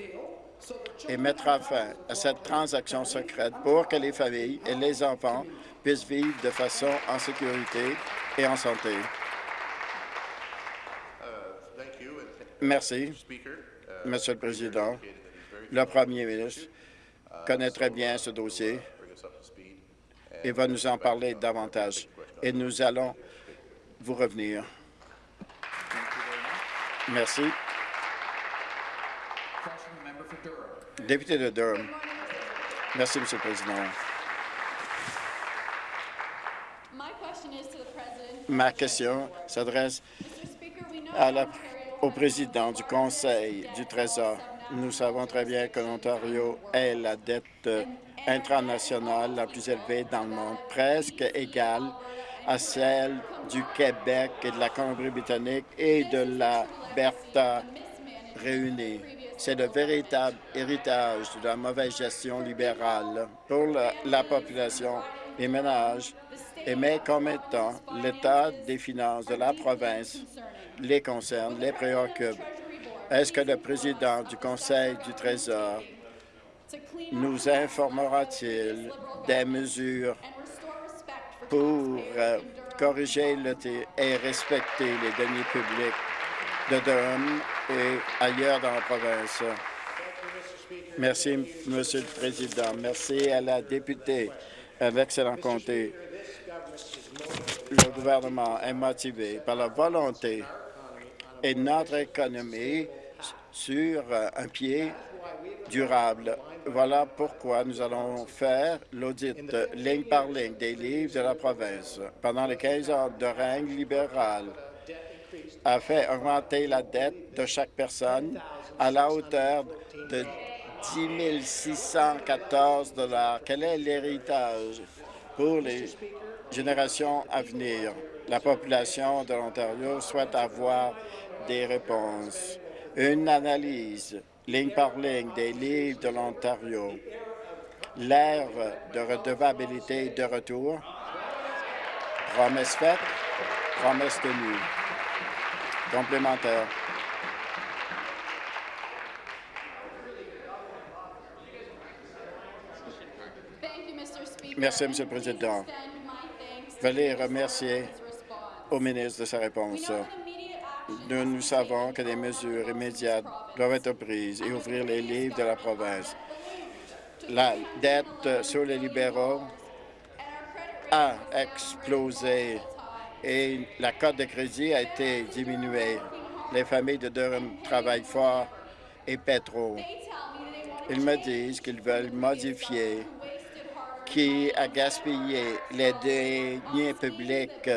et mettra fin à cette transaction secrète pour que les familles et les enfants puissent vivre de façon en sécurité et en santé? Merci, Monsieur le Président. Le Premier ministre connaît très bien ce dossier et va nous en parler davantage. Et nous allons vous revenir. Merci. Député de Durham. Merci, Monsieur le Président. Ma question s'adresse au président du Conseil du Trésor. Nous savons très bien que l'Ontario est la dette internationale la plus élevée dans le monde, presque égale à celle du Québec et de la Colombie-Britannique et de la Bertha réunie. C'est le véritable héritage de la mauvaise gestion libérale pour la, population, les ménages et mes commettants. L'état des finances de la province les concerne, les préoccupe. Est-ce que le président du Conseil du Trésor nous informera-t-il des mesures pour euh, corriger et respecter les deniers publics de Durham et ailleurs dans la province? Merci, Monsieur le Président. Merci à la députée à l'excellent comté. Le gouvernement est motivé par la volonté et notre économie sur un pied durable. Voilà pourquoi nous allons faire l'audit ligne par ligne des livres de la province. Pendant les 15 ans de règne libéral, a fait augmenter la dette de chaque personne à la hauteur de 10 614 Quel est l'héritage pour les générations à venir? La population de l'Ontario souhaite avoir des réponses. Une analyse, ligne par ligne, des livres de l'Ontario. L'ère de redevabilité de retour. Promesse faite, promesse tenue. Complémentaire. Merci, Monsieur le Président. Voulais remercier au ministre de sa réponse. Nous, savons que des mesures immédiates doivent être prises et ouvrir les livres de la province. La dette sur les libéraux a explosé et la cote de crédit a été diminuée. Les familles de Durham travaillent fort et paient trop. Ils me disent qu'ils veulent modifier qui a gaspillé les deniers publics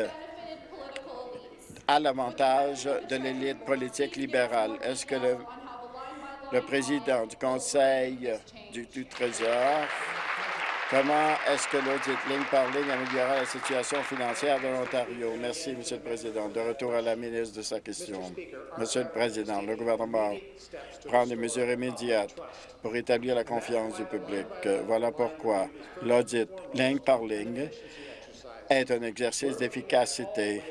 à l'avantage de l'élite politique libérale. Est-ce que le, président du Conseil du, du Trésor Comment est-ce que l'audit ligne par ligne améliorera la situation financière de l'Ontario? Merci, Monsieur le Président. De retour à la ministre de sa question. Monsieur le Président, le gouvernement prend des mesures immédiates pour rétablir la confiance du public. Voilà pourquoi l'audit ligne par ligne est un exercice d'efficacité.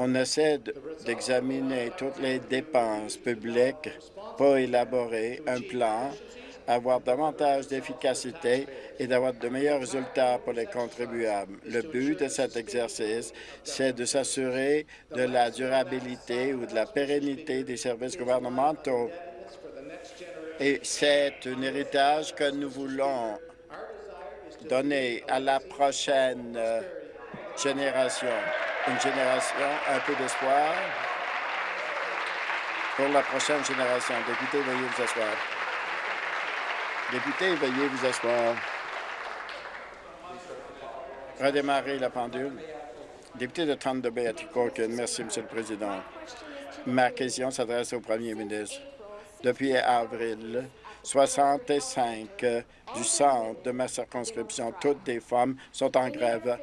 On essaie d'examiner toutes les dépenses publiques pour élaborer un plan avoir davantage d'efficacité et d'avoir de meilleurs résultats pour les contribuables. Le but de cet exercice, c'est de s'assurer de la durabilité ou de la pérennité des services gouvernementaux. Et c'est un héritage que nous voulons donner à la prochaine euh, génération. Une génération, un peu d'espoir pour la prochaine génération. Député, veuillez vous asseoir. Député, veuillez vous asseoir. Redémarrer la pendule. Député de Thunder Bay, Corkin. Merci, Monsieur le Président. Ma question s'adresse au premier ministre. Depuis avril, 65 du centre de ma circonscription, toutes des femmes sont en grève.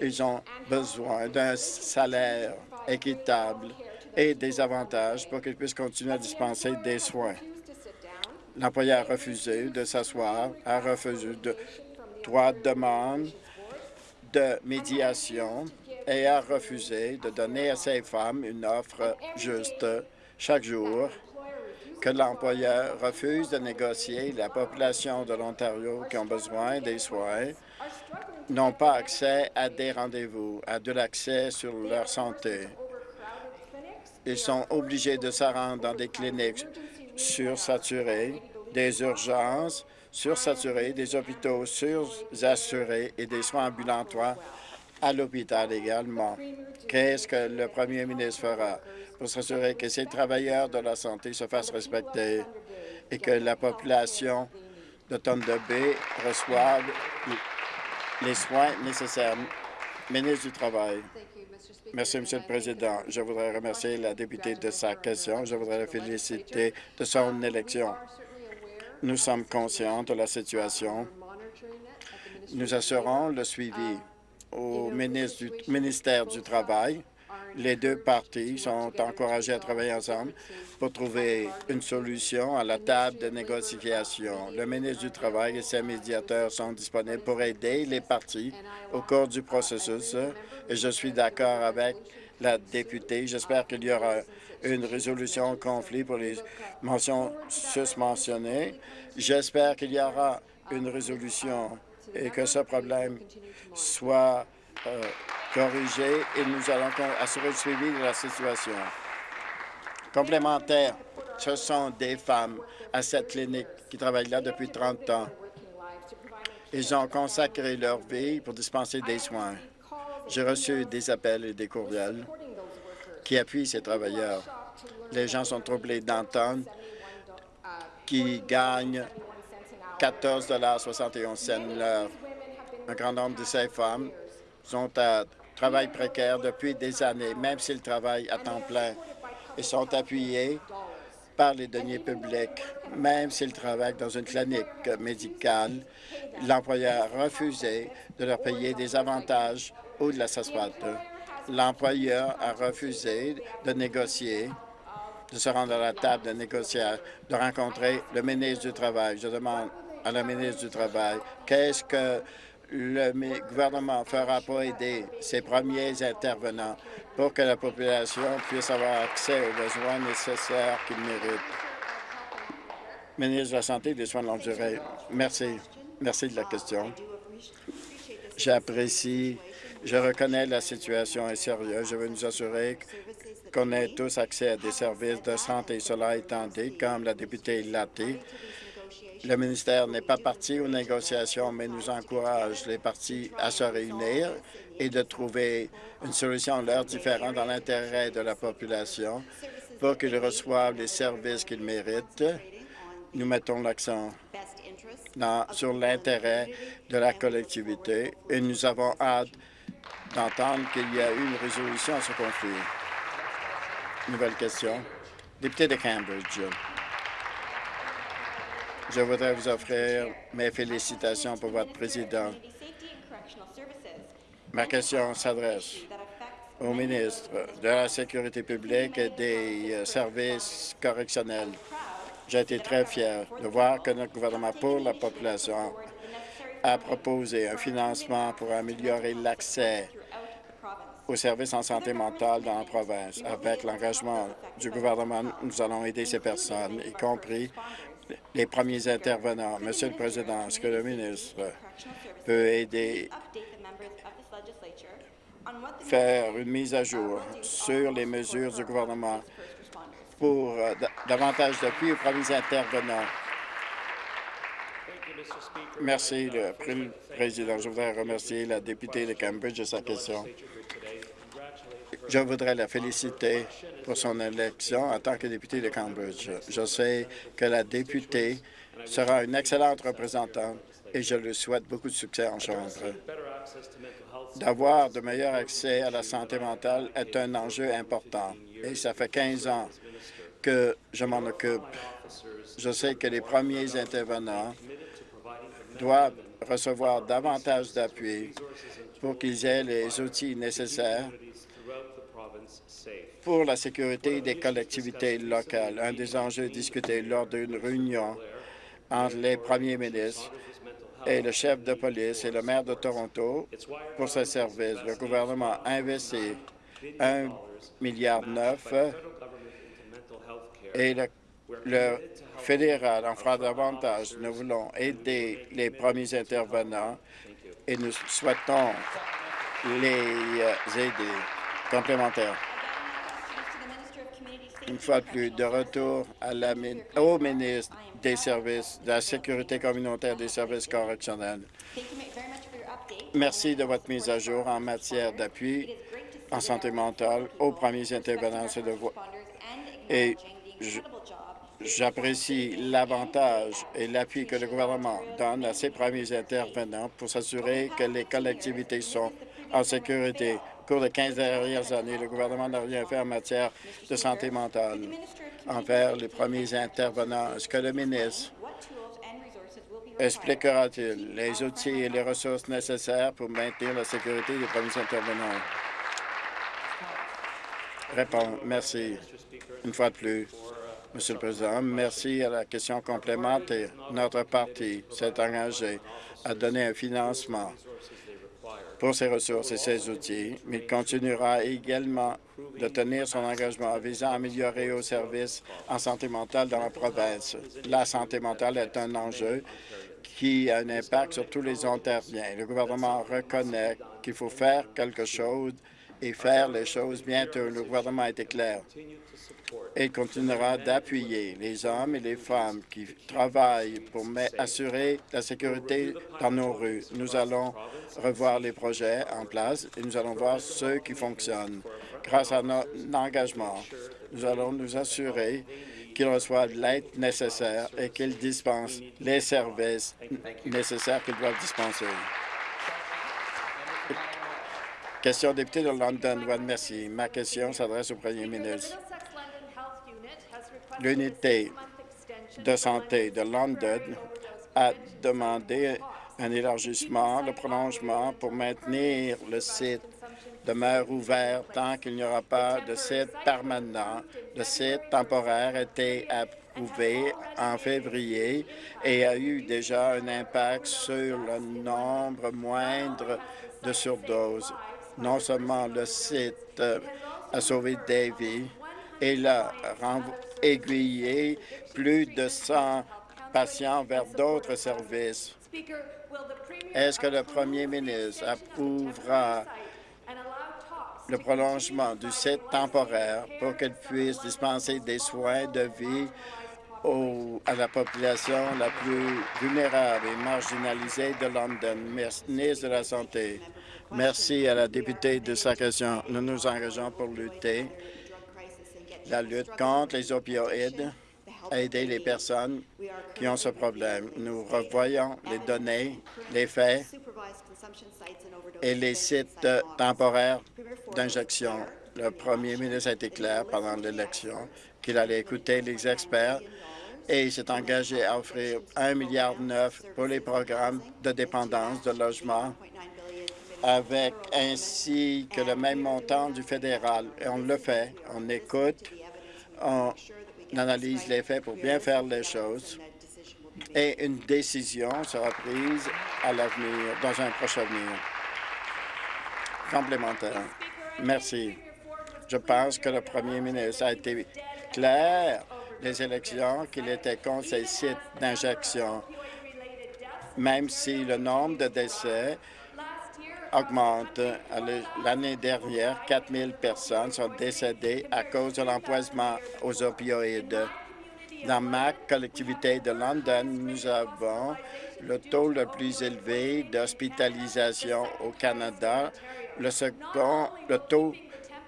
Ils ont besoin d'un salaire équitable et des avantages pour qu'ils puissent continuer à dispenser des soins. L'employeur a refusé de s'asseoir, a refusé de trois demandes de médiation et a refusé de donner à ces femmes une offre juste chaque jour que l'employeur refuse de négocier. La population de l'Ontario qui ont besoin des soins n'ont pas accès à des rendez-vous, à de l'accès sur leur santé. Ils sont obligés de se rendre dans des cliniques sursaturés, des urgences sursaturées, des hôpitaux surassurés et des soins ambulatoires à l'hôpital également. Qu'est-ce que le premier ministre fera pour s'assurer que ces travailleurs de la santé se fassent respecter et que la population de Thunder Bay reçoive les soins nécessaires? Ministre du Travail. Merci, Monsieur le Président. Je voudrais remercier la députée de sa question. Je voudrais la féliciter de son élection. Nous sommes conscients de la situation. Nous assurons le suivi au ministère du Travail. Les deux parties sont encouragées à travailler ensemble pour trouver une solution à la table de négociation. Le ministre du Travail et ses médiateurs sont disponibles pour aider les parties au cours du processus et je suis d'accord avec la députée. J'espère qu'il y aura une résolution au conflit pour les mentions susmentionnées. J'espère qu'il y aura une résolution et que ce problème soit euh, corrigé et nous allons assurer le suivi de la situation. Complémentaire, ce sont des femmes à cette clinique qui travaillent là depuis 30 ans. Ils ont consacré leur vie pour dispenser des soins. J'ai reçu des appels et des courriels qui appuient ces travailleurs. Les gens sont troublés d'entendre qu'ils gagnent 14,71 l'heure. Un grand nombre de ces femmes sont à travail précaire depuis des années, même s'ils travaillent à temps plein, et sont appuyés par les deniers publics, même s'ils travaillent dans une clinique médicale. L'employeur a refusé de leur payer des avantages ou de la SASPAT. L'employeur a refusé de négocier, de se rendre à la table de négocier, de rencontrer le ministre du Travail. Je demande à la ministre du Travail, qu'est-ce que le gouvernement fera pour aider ses premiers intervenants pour que la population puisse avoir accès aux besoins nécessaires qu'ils méritent. Ministre de la Santé et des Soins de longue durée, merci. Merci de la question. J'apprécie, je reconnais la situation est sérieuse. Je veux nous assurer qu'on ait tous accès à des services de santé. Cela étant dit, comme la députée l'a dit, le ministère n'est pas parti aux négociations, mais nous encourage les partis à se réunir et de trouver une solution leur différente dans l'intérêt de la population pour qu'ils reçoivent les services qu'ils méritent. Nous mettons l'accent sur l'intérêt de la collectivité et nous avons hâte d'entendre qu'il y a eu une résolution à ce conflit. Nouvelle question. Député de Cambridge. Je voudrais vous offrir mes félicitations pour votre président. Ma question s'adresse au ministre de la Sécurité publique et des euh, services correctionnels. J'ai été très fier de voir que notre gouvernement pour la population a proposé un financement pour améliorer l'accès aux services en santé mentale dans la province. Avec l'engagement du gouvernement, nous allons aider ces personnes, y compris les premiers intervenants. Monsieur le Président, est-ce que le ministre peut aider faire une mise à jour sur les mesures du gouvernement pour euh, davantage d'appui aux premiers intervenants. Merci, le Président. Je voudrais remercier la députée de Cambridge de sa question. Je voudrais la féliciter pour son élection en tant que députée de Cambridge. Je sais que la députée sera une excellente représentante et je lui souhaite beaucoup de succès en Chambre. D'avoir de meilleurs accès à la santé mentale est un enjeu important et ça fait 15 ans que je m'en occupe. Je sais que les premiers intervenants doivent recevoir davantage d'appui pour qu'ils aient les outils nécessaires pour la sécurité des collectivités locales. Un des enjeux discutés lors d'une réunion entre les premiers ministres et le chef de police et le maire de Toronto pour ce service. Le gouvernement a investi 1,9 milliard et le, le fédéral en fera davantage. Nous voulons aider les premiers intervenants et nous souhaitons les euh, aider complémentaires. Une fois de plus, de retour au ministre des services, de la sécurité communautaire des services correctionnels. Merci de votre mise à jour en matière d'appui en santé mentale aux premiers intervenants et j'apprécie l'avantage et l'appui que le gouvernement donne à ses premiers intervenants pour s'assurer que les collectivités sont en sécurité. Au cours des 15 dernières années, le gouvernement n'a rien fait en matière de santé mentale envers les premiers intervenants. Est-ce que le ministre expliquera-t-il les outils et les ressources nécessaires pour maintenir la sécurité des premiers intervenants? Répond. Merci. Une fois de plus. Monsieur le Président, merci à la question complémentaire. Notre parti s'est engagé à donner un financement pour ses ressources et ses outils, mais il continuera également de tenir son engagement visant à améliorer aux services en santé mentale dans la province. La santé mentale est un enjeu qui a un impact sur tous les Ontariens. Le gouvernement reconnaît qu'il faut faire quelque chose et faire les choses bientôt. Le gouvernement a été clair et continuera d'appuyer les hommes et les femmes qui travaillent pour assurer la sécurité dans nos rues. Nous allons revoir les projets en place et nous allons voir ceux qui fonctionnent. Grâce à notre engagement, nous allons nous assurer qu'ils reçoivent l'aide nécessaire et qu'ils dispensent les services nécessaires qu'ils doivent dispenser. Question député de London. Merci. Ma question s'adresse au premier ministre. L'unité de santé de London a demandé un élargissement, le prolongement pour maintenir le site demeure ouvert tant qu'il n'y aura pas de site permanent. Le site temporaire a été approuvé en février et a eu déjà un impact sur le nombre moindre de surdoses. Non seulement le site a sauvé des vies, il a aiguillé plus de 100 patients vers d'autres services. Est-ce que le premier ministre approuvera le prolongement du site temporaire pour qu'elle puisse dispenser des soins de vie à la population la plus vulnérable et marginalisée de London? Ministre de la Santé, merci à la députée de sa question. Nous nous engageons pour lutter la lutte contre les opioïdes aider les personnes qui ont ce problème. Nous revoyons les données, les faits et les sites temporaires d'injection. Le premier ministre a été clair pendant l'élection qu'il allait écouter les experts et il s'est engagé à offrir 1,9 milliard pour les programmes de dépendance de logement avec ainsi que le même montant du fédéral. Et on le fait, on écoute, on analyse les faits pour bien faire les choses et une décision sera prise à l'avenir, dans un prochain avenir complémentaire. Merci. Je pense que le premier ministre a été clair des élections qu'il était contre ces sites d'injection, même si le nombre de décès augmente. L'année dernière, 4 000 personnes sont décédées à cause de l'empoisonnement aux opioïdes. Dans ma collectivité de London, nous avons le taux le plus élevé d'hospitalisation au Canada le second, le taux,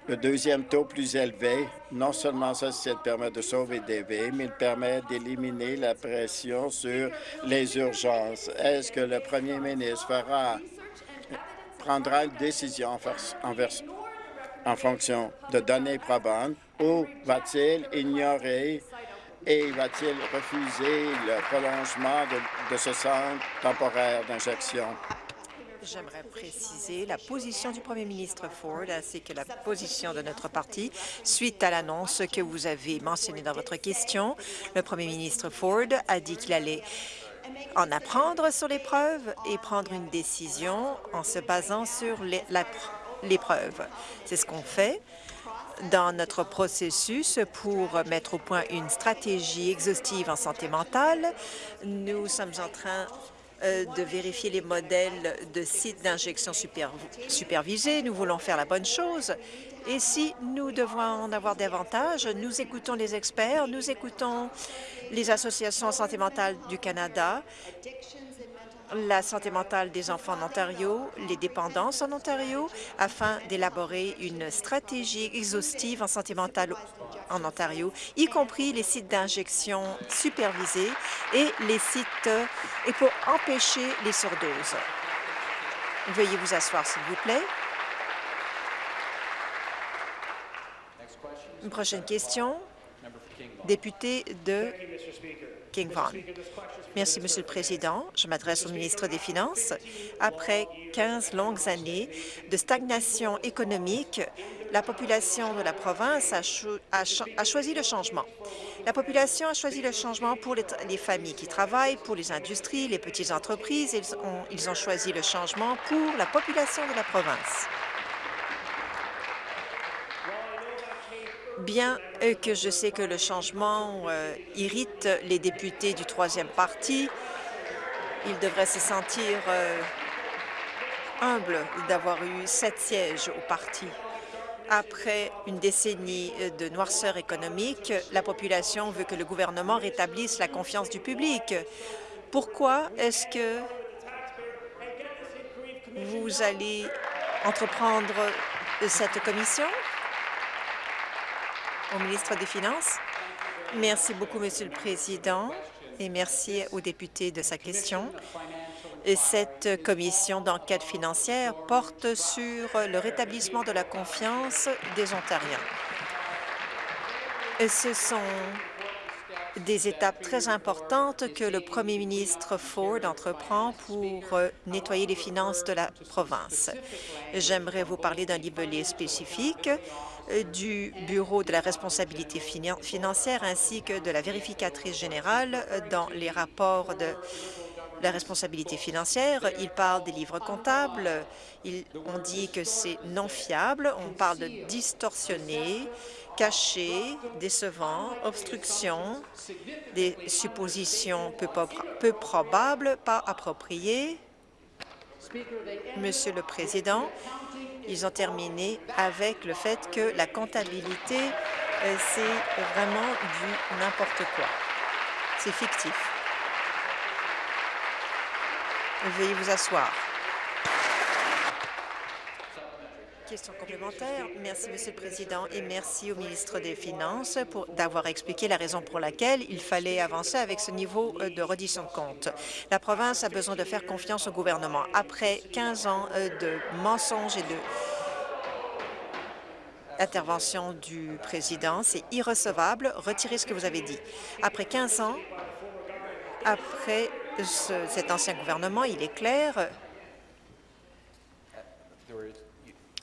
le deuxième taux plus élevé. Non seulement ça, ça permet de sauver des vies, mais il permet d'éliminer la pression sur les urgences. Est-ce que le premier ministre fera, prendra une décision en, en fonction de données probantes ou va-t-il ignorer et va-t-il refuser le prolongement de ce centre temporaire d'injection? J'aimerais préciser la position du premier ministre Ford ainsi que la position de notre parti suite à l'annonce que vous avez mentionnée dans votre question. Le premier ministre Ford a dit qu'il allait en apprendre sur les preuves et prendre une décision en se basant sur les, preuves. C'est ce qu'on fait dans notre processus pour mettre au point une stratégie exhaustive en santé mentale. Nous sommes en train euh, de vérifier les modèles de sites d'injection supervisés. Nous voulons faire la bonne chose. Et si nous devons en avoir davantage, nous écoutons les experts, nous écoutons les associations santé mentale du Canada, la santé mentale des enfants en Ontario, les dépendances en Ontario, afin d'élaborer une stratégie exhaustive en santé mentale en Ontario, y compris les sites d'injection supervisés et les sites et pour empêcher les surdoses. Veuillez vous asseoir, s'il vous plaît. Une prochaine question, député de King Vaughan. Merci, Monsieur le Président. Je m'adresse au ministre des Finances. Après 15 longues années de stagnation économique, la population de la province a, choisi le changement. La population a choisi le changement pour les, les familles qui travaillent, pour les industries, les petites entreprises. Ils ont choisi le changement pour la population de la province. Bien euh, que je sais que le changement euh, irrite les députés du troisième parti, ils devraient se sentir euh, humbles d'avoir eu sept sièges au parti. Après une décennie de noirceur économique, la population veut que le gouvernement rétablisse la confiance du public. Pourquoi est-ce que vous allez entreprendre cette commission? Au ministre des Finances. Merci beaucoup, Monsieur le Président, et merci aux députés de sa question. Cette commission d'enquête financière porte sur le rétablissement de la confiance des Ontariens. Ce sont des étapes très importantes que le premier ministre Ford entreprend pour nettoyer les finances de la province. J'aimerais vous parler d'un libellé spécifique du Bureau de la responsabilité financière ainsi que de la vérificatrice générale dans les rapports de la responsabilité financière. Il parle des livres comptables. on dit que c'est non fiable. On parle de distorsionné, caché, décevant, obstruction, des suppositions peu, peu probables, pas appropriées. Monsieur le Président, ils ont terminé avec le fait que la comptabilité, euh, c'est vraiment du n'importe quoi. C'est fictif. Veuillez vous asseoir. Merci, Monsieur le Président, et merci au ministre des Finances d'avoir expliqué la raison pour laquelle il fallait avancer avec ce niveau euh, de reddition de compte. La province a besoin de faire confiance au gouvernement. Après 15 ans euh, de mensonges et de intervention du président, c'est irrecevable. Retirez ce que vous avez dit. Après 15 ans, après cet ancien gouvernement, il est clair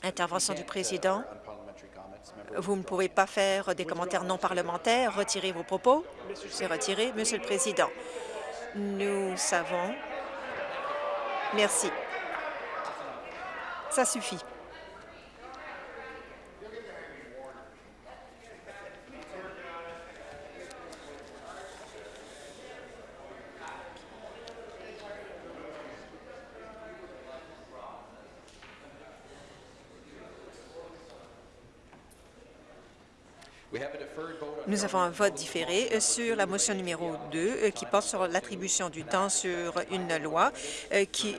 Intervention du président. Vous ne pouvez pas faire des commentaires non parlementaires. Retirez vos propos. C'est retiré. Monsieur le Président, nous savons. Merci. Ça suffit. Nous avons un vote différé euh, sur la motion numéro 2 euh, qui porte sur l'attribution du temps sur une loi euh, qui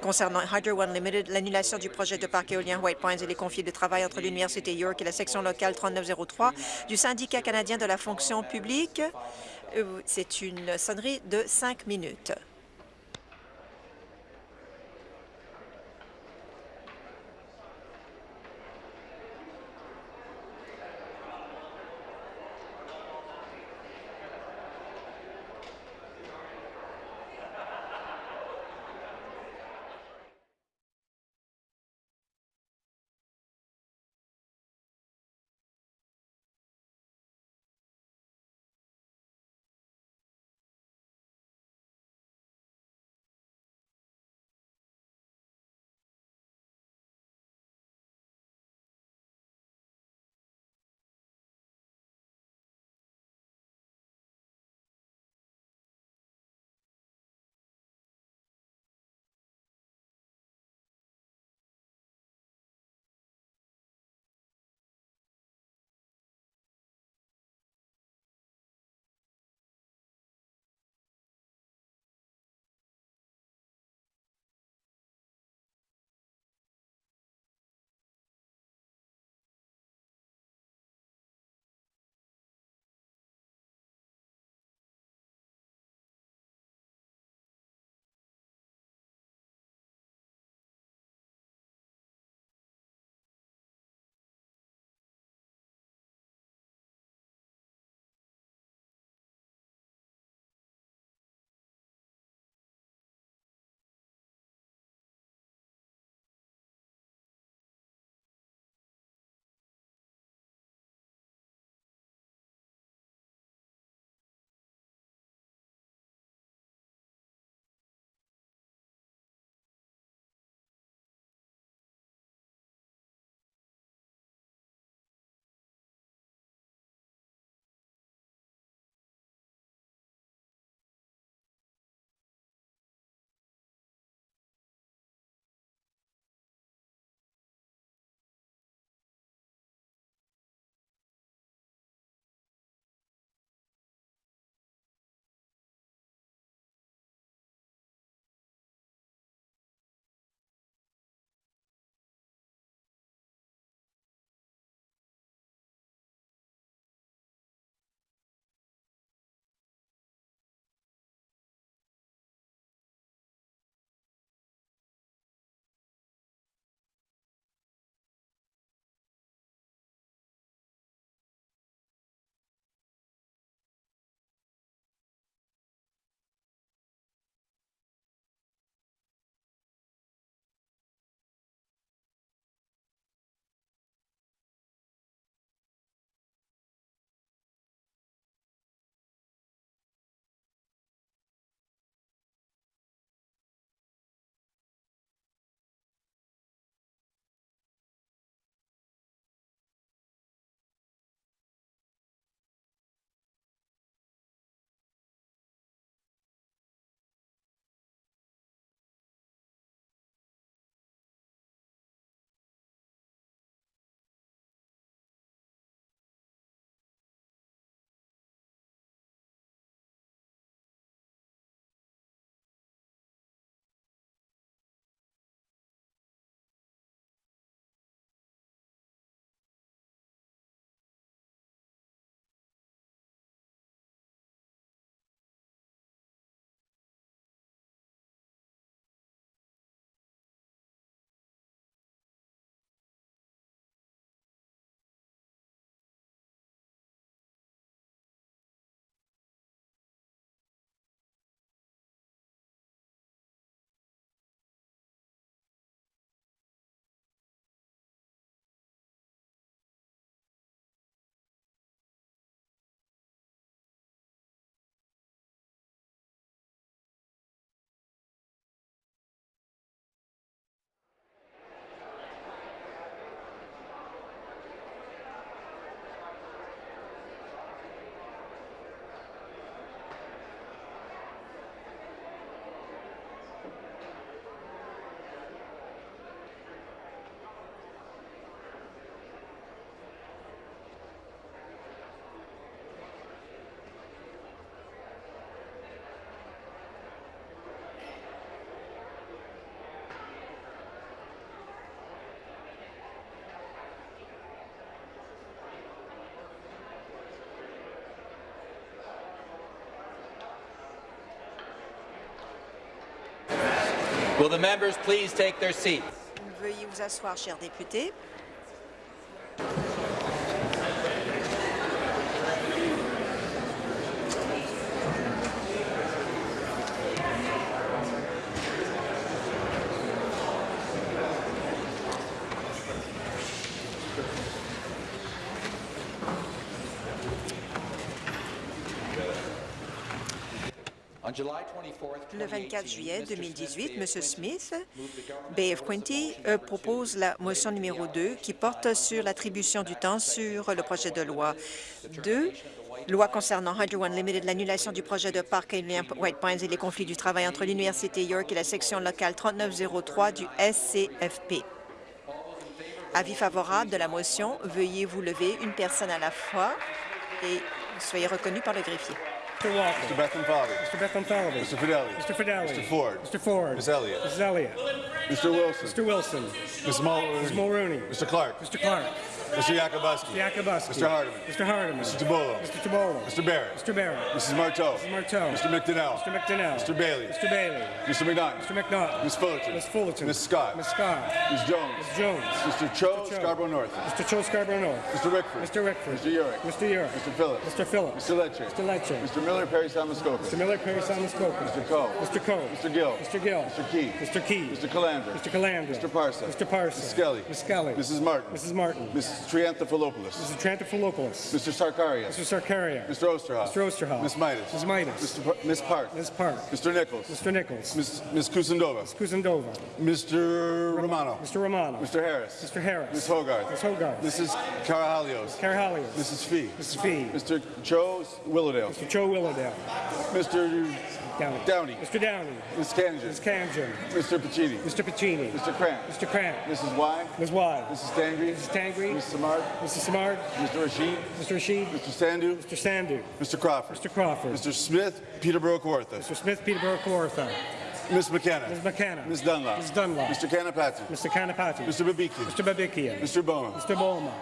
concernant Hydro One Limited, l'annulation du projet de parc éolien White Pines et les conflits de travail entre l'Université York et la section locale 3903 du syndicat canadien de la fonction publique. C'est une sonnerie de cinq minutes. Will the members please take their seats? Veuillez vous asseoir, chers députés. Le 24 2018, juillet Mr. 2018, M. Smith, of Quinte, euh, propose la motion numéro 2 qui porte sur l'attribution du temps sur le projet de loi 2, loi concernant Hydro One Limited, l'annulation du projet de parc White Pines et les conflits du travail entre l'Université York et la section locale 3903 du SCFP. Avis favorable de la motion, veuillez vous lever une personne à la fois et soyez reconnu par le greffier. Mr. Walker. Mr. Bethan Falvey. Mr. Bethan Falvey. Mr. Fidelli. Mr. Fidelli. Mr. Ford. Mr. Ford. Ms. Elliott. Mrs. Elliott. Mr. Wilson. Mr. Wilson. Ms. Mulrooney. Ms. Mulrooney. Mr. Clark. Mr. Clark. Mr. Yakubuski. Yakubuski. Mr. Hardeman. Mr. Hardeman. Mr. Tabolo. Mr. Tabolo. Mr. Barrett. Mr. Barrett. Mrs. Marteau. Mrs. Marteau. Mr. McDonnell. Mr. McDonnell. Mr. Bailey. Mr. Bailey. Mr. McNaughton. Mr. McNaught. Ms. Fullerton. Ms. Fullerton. Ms. Scott. Ms. Scott. Ms. Jones. Ms. Jones. Mr. Cho, Mr. Cho. Scarborough North. Mr. Cho Scarborough North. Mr. Rickford. Mr. Rickford. Mr. Urick. Mr. Urick. Mr. Phillips. Mr. Phillips. Mr. Lecce. Mr. Lecce. Mr. Miller, Perry Samuskoka. Mr. Miller, Perry Samuskoka. Mr. Coe. Mr. Coe. Mr. Gill. Mr. Gill. Mr. Key. Mr. Key. Mr. Calandra. Mr. Calandra. Mr. Parsa. Mr. Parsa. Ms. Skelly. Ms. Skelly. Mrs. Martin. Mrs. Martin. Mrs. Trianthophilopoulos. Mrs. Trantafilopoulos. Mr. Sarkarias. Mr. Sarkaria. Mr. Osterhoff. Mr. Osterhoff. Ms. Midas. Ms. Midas. Mr. Pa- Ms. Park. Ms. Park. Mr. Nichols. Mr. Nichols. Ms. Ms. Kusendova. Kuzendova. Mr. Romano. Mr. Romano. Mr. Harris. Mr. Harris. Ms. Hogarth. Ms. Hogarth. Mrs. Carahalios. Carahalios. Mrs. Fee. Mrs. Fee. Mr. Joe Willowdale. Mr. Joe Willowdale. Mr. Downey. Downey. Mr. Downey. Ms. Kanjan. Ms. Kanjan. Mr. Pacini. Mr. Pacini. Mr. Cramp. Mr. Cramp. Mrs. Y. Ms. Y. Mrs. Tangri. Mrs. Tangri. Mrs. Samard. Mrs. Samard. Mr. Rashid. Mr. Rashid. Mr. Sandu. Mr. Sandu. Mr. Crawford. Mr. Crawford. Mr. Smith, Peterborough Kawartha. Mr. Smith, Peterborough, Kawartha. Ms. McKenna. Ms. McKenna. Ms. Dunlop. Ms. Dunlop. Mr. Kanapati. Mr. Kanapati. Mr. Babikian. Mr. Babikian. Mr. Bowman. Mr. Bowman.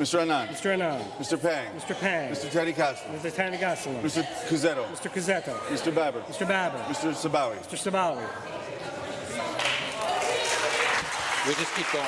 Mr. Anand. Mr. Anand. Mr. Pang. Mr. Pang. Mr. Teddy Castle. Mr. Teddy Tanigasalam. Mr. Cuzetto. Mr. Cazzetto. Mr. Babber. Mr. Babber. Mr. Sabawi. Mr. Sabawi. We just keep going.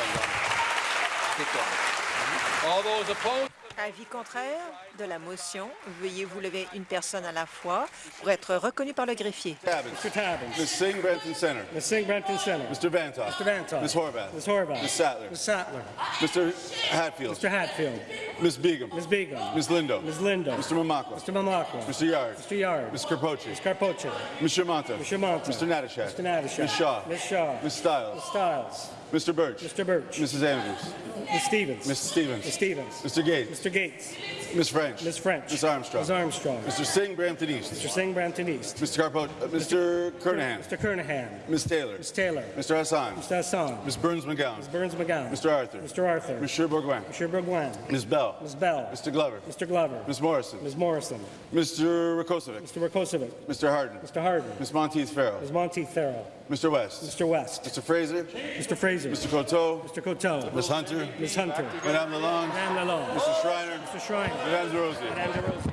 Keep going. All those opposed? Avis contraire de la motion, veuillez vous lever une personne à la fois pour être reconnu par le greffier. Tabbins. Mr. Tabbins. Ms. Singh, Brampton Center. Ms. Singh, Brampton Center. Mr. Vantoff. Mr. Vantoff. Ms. Horvath. Ms. Horvath. Ms. Sattler. Ms. Sattler. Mr. Hatfield. Mr. Hatfield. Ms. Begum. Ms. Begum. Ms. Lindo. Ms. Lindo. Mr. Mamakwa. Mr. Mamakwa. Mr. Yard. Mr. Yard. Ms. Carpoche. Ms. Carpoche. Mr. Monta. Mr. Monta. Mr. Natashak. Mr. Natashak. Ms. Shaw. Ms. Shaw. Ms. Stiles. Ms. Stiles. Mr. Birch. Mr. Birch. Mrs. Andrews. Ms. Stevens. Mrs. Stevens. Ms. Stevens. Mr. Gates. Mr. Gates. Ms. French. Ms. French. Ms. Armstrong. Ms. Armstrong. Mr. Singh, Brampton East. Mr. Singh, Brampton East. Mr. Carpoche. uh, Mr. Kernahan. Mr. Kernahan. Ms. Taylor. Ms. Taylor. Mr. Hassan. Mr. Hassan. Ms. Burns McGowan. Ms. Burns McGowan. Mr. Arthur. Mr. Arthur. Monsieur Bourgoin. Mr. Bourgoin. Ms. Bell. Ms. Bell. Mr. Glover. Mr. Glover. Ms. Morrison. Ms. Morrison. Mr. Rakosovic. Mr. Rakosovic. Mr. Harden. Mr. Harden. Ms. Monteith Farrell. Ms. Monteith Farrell. Mr. West. Mr. West. Mr. Fraser. Mr. Fraser. Mr. Coteau. Mr. Coteau. Ms. Hunter. Ms. Hunter. Madame Lalonde. Madame Lalonde. Mr. Schreiner. Mr. Schreiner. Madame DeRosier. Madame DeRosier.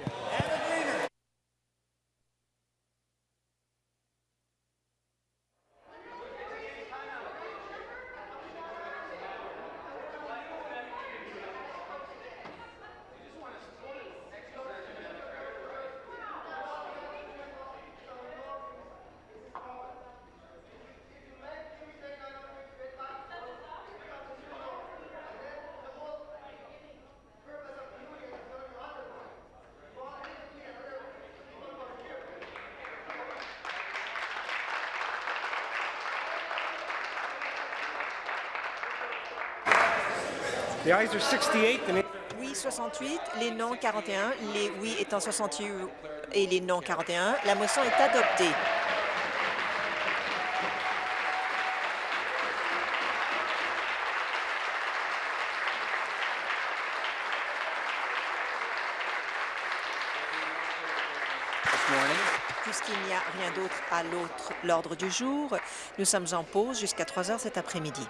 The ayes are 68, the Oui 68, les non 41, les oui étant 68 et les non 41. La motion est adoptée. Puisqu'il n'y a rien d'autre à l'ordre du jour, nous sommes en pause jusqu'à 3 heures cet après-midi.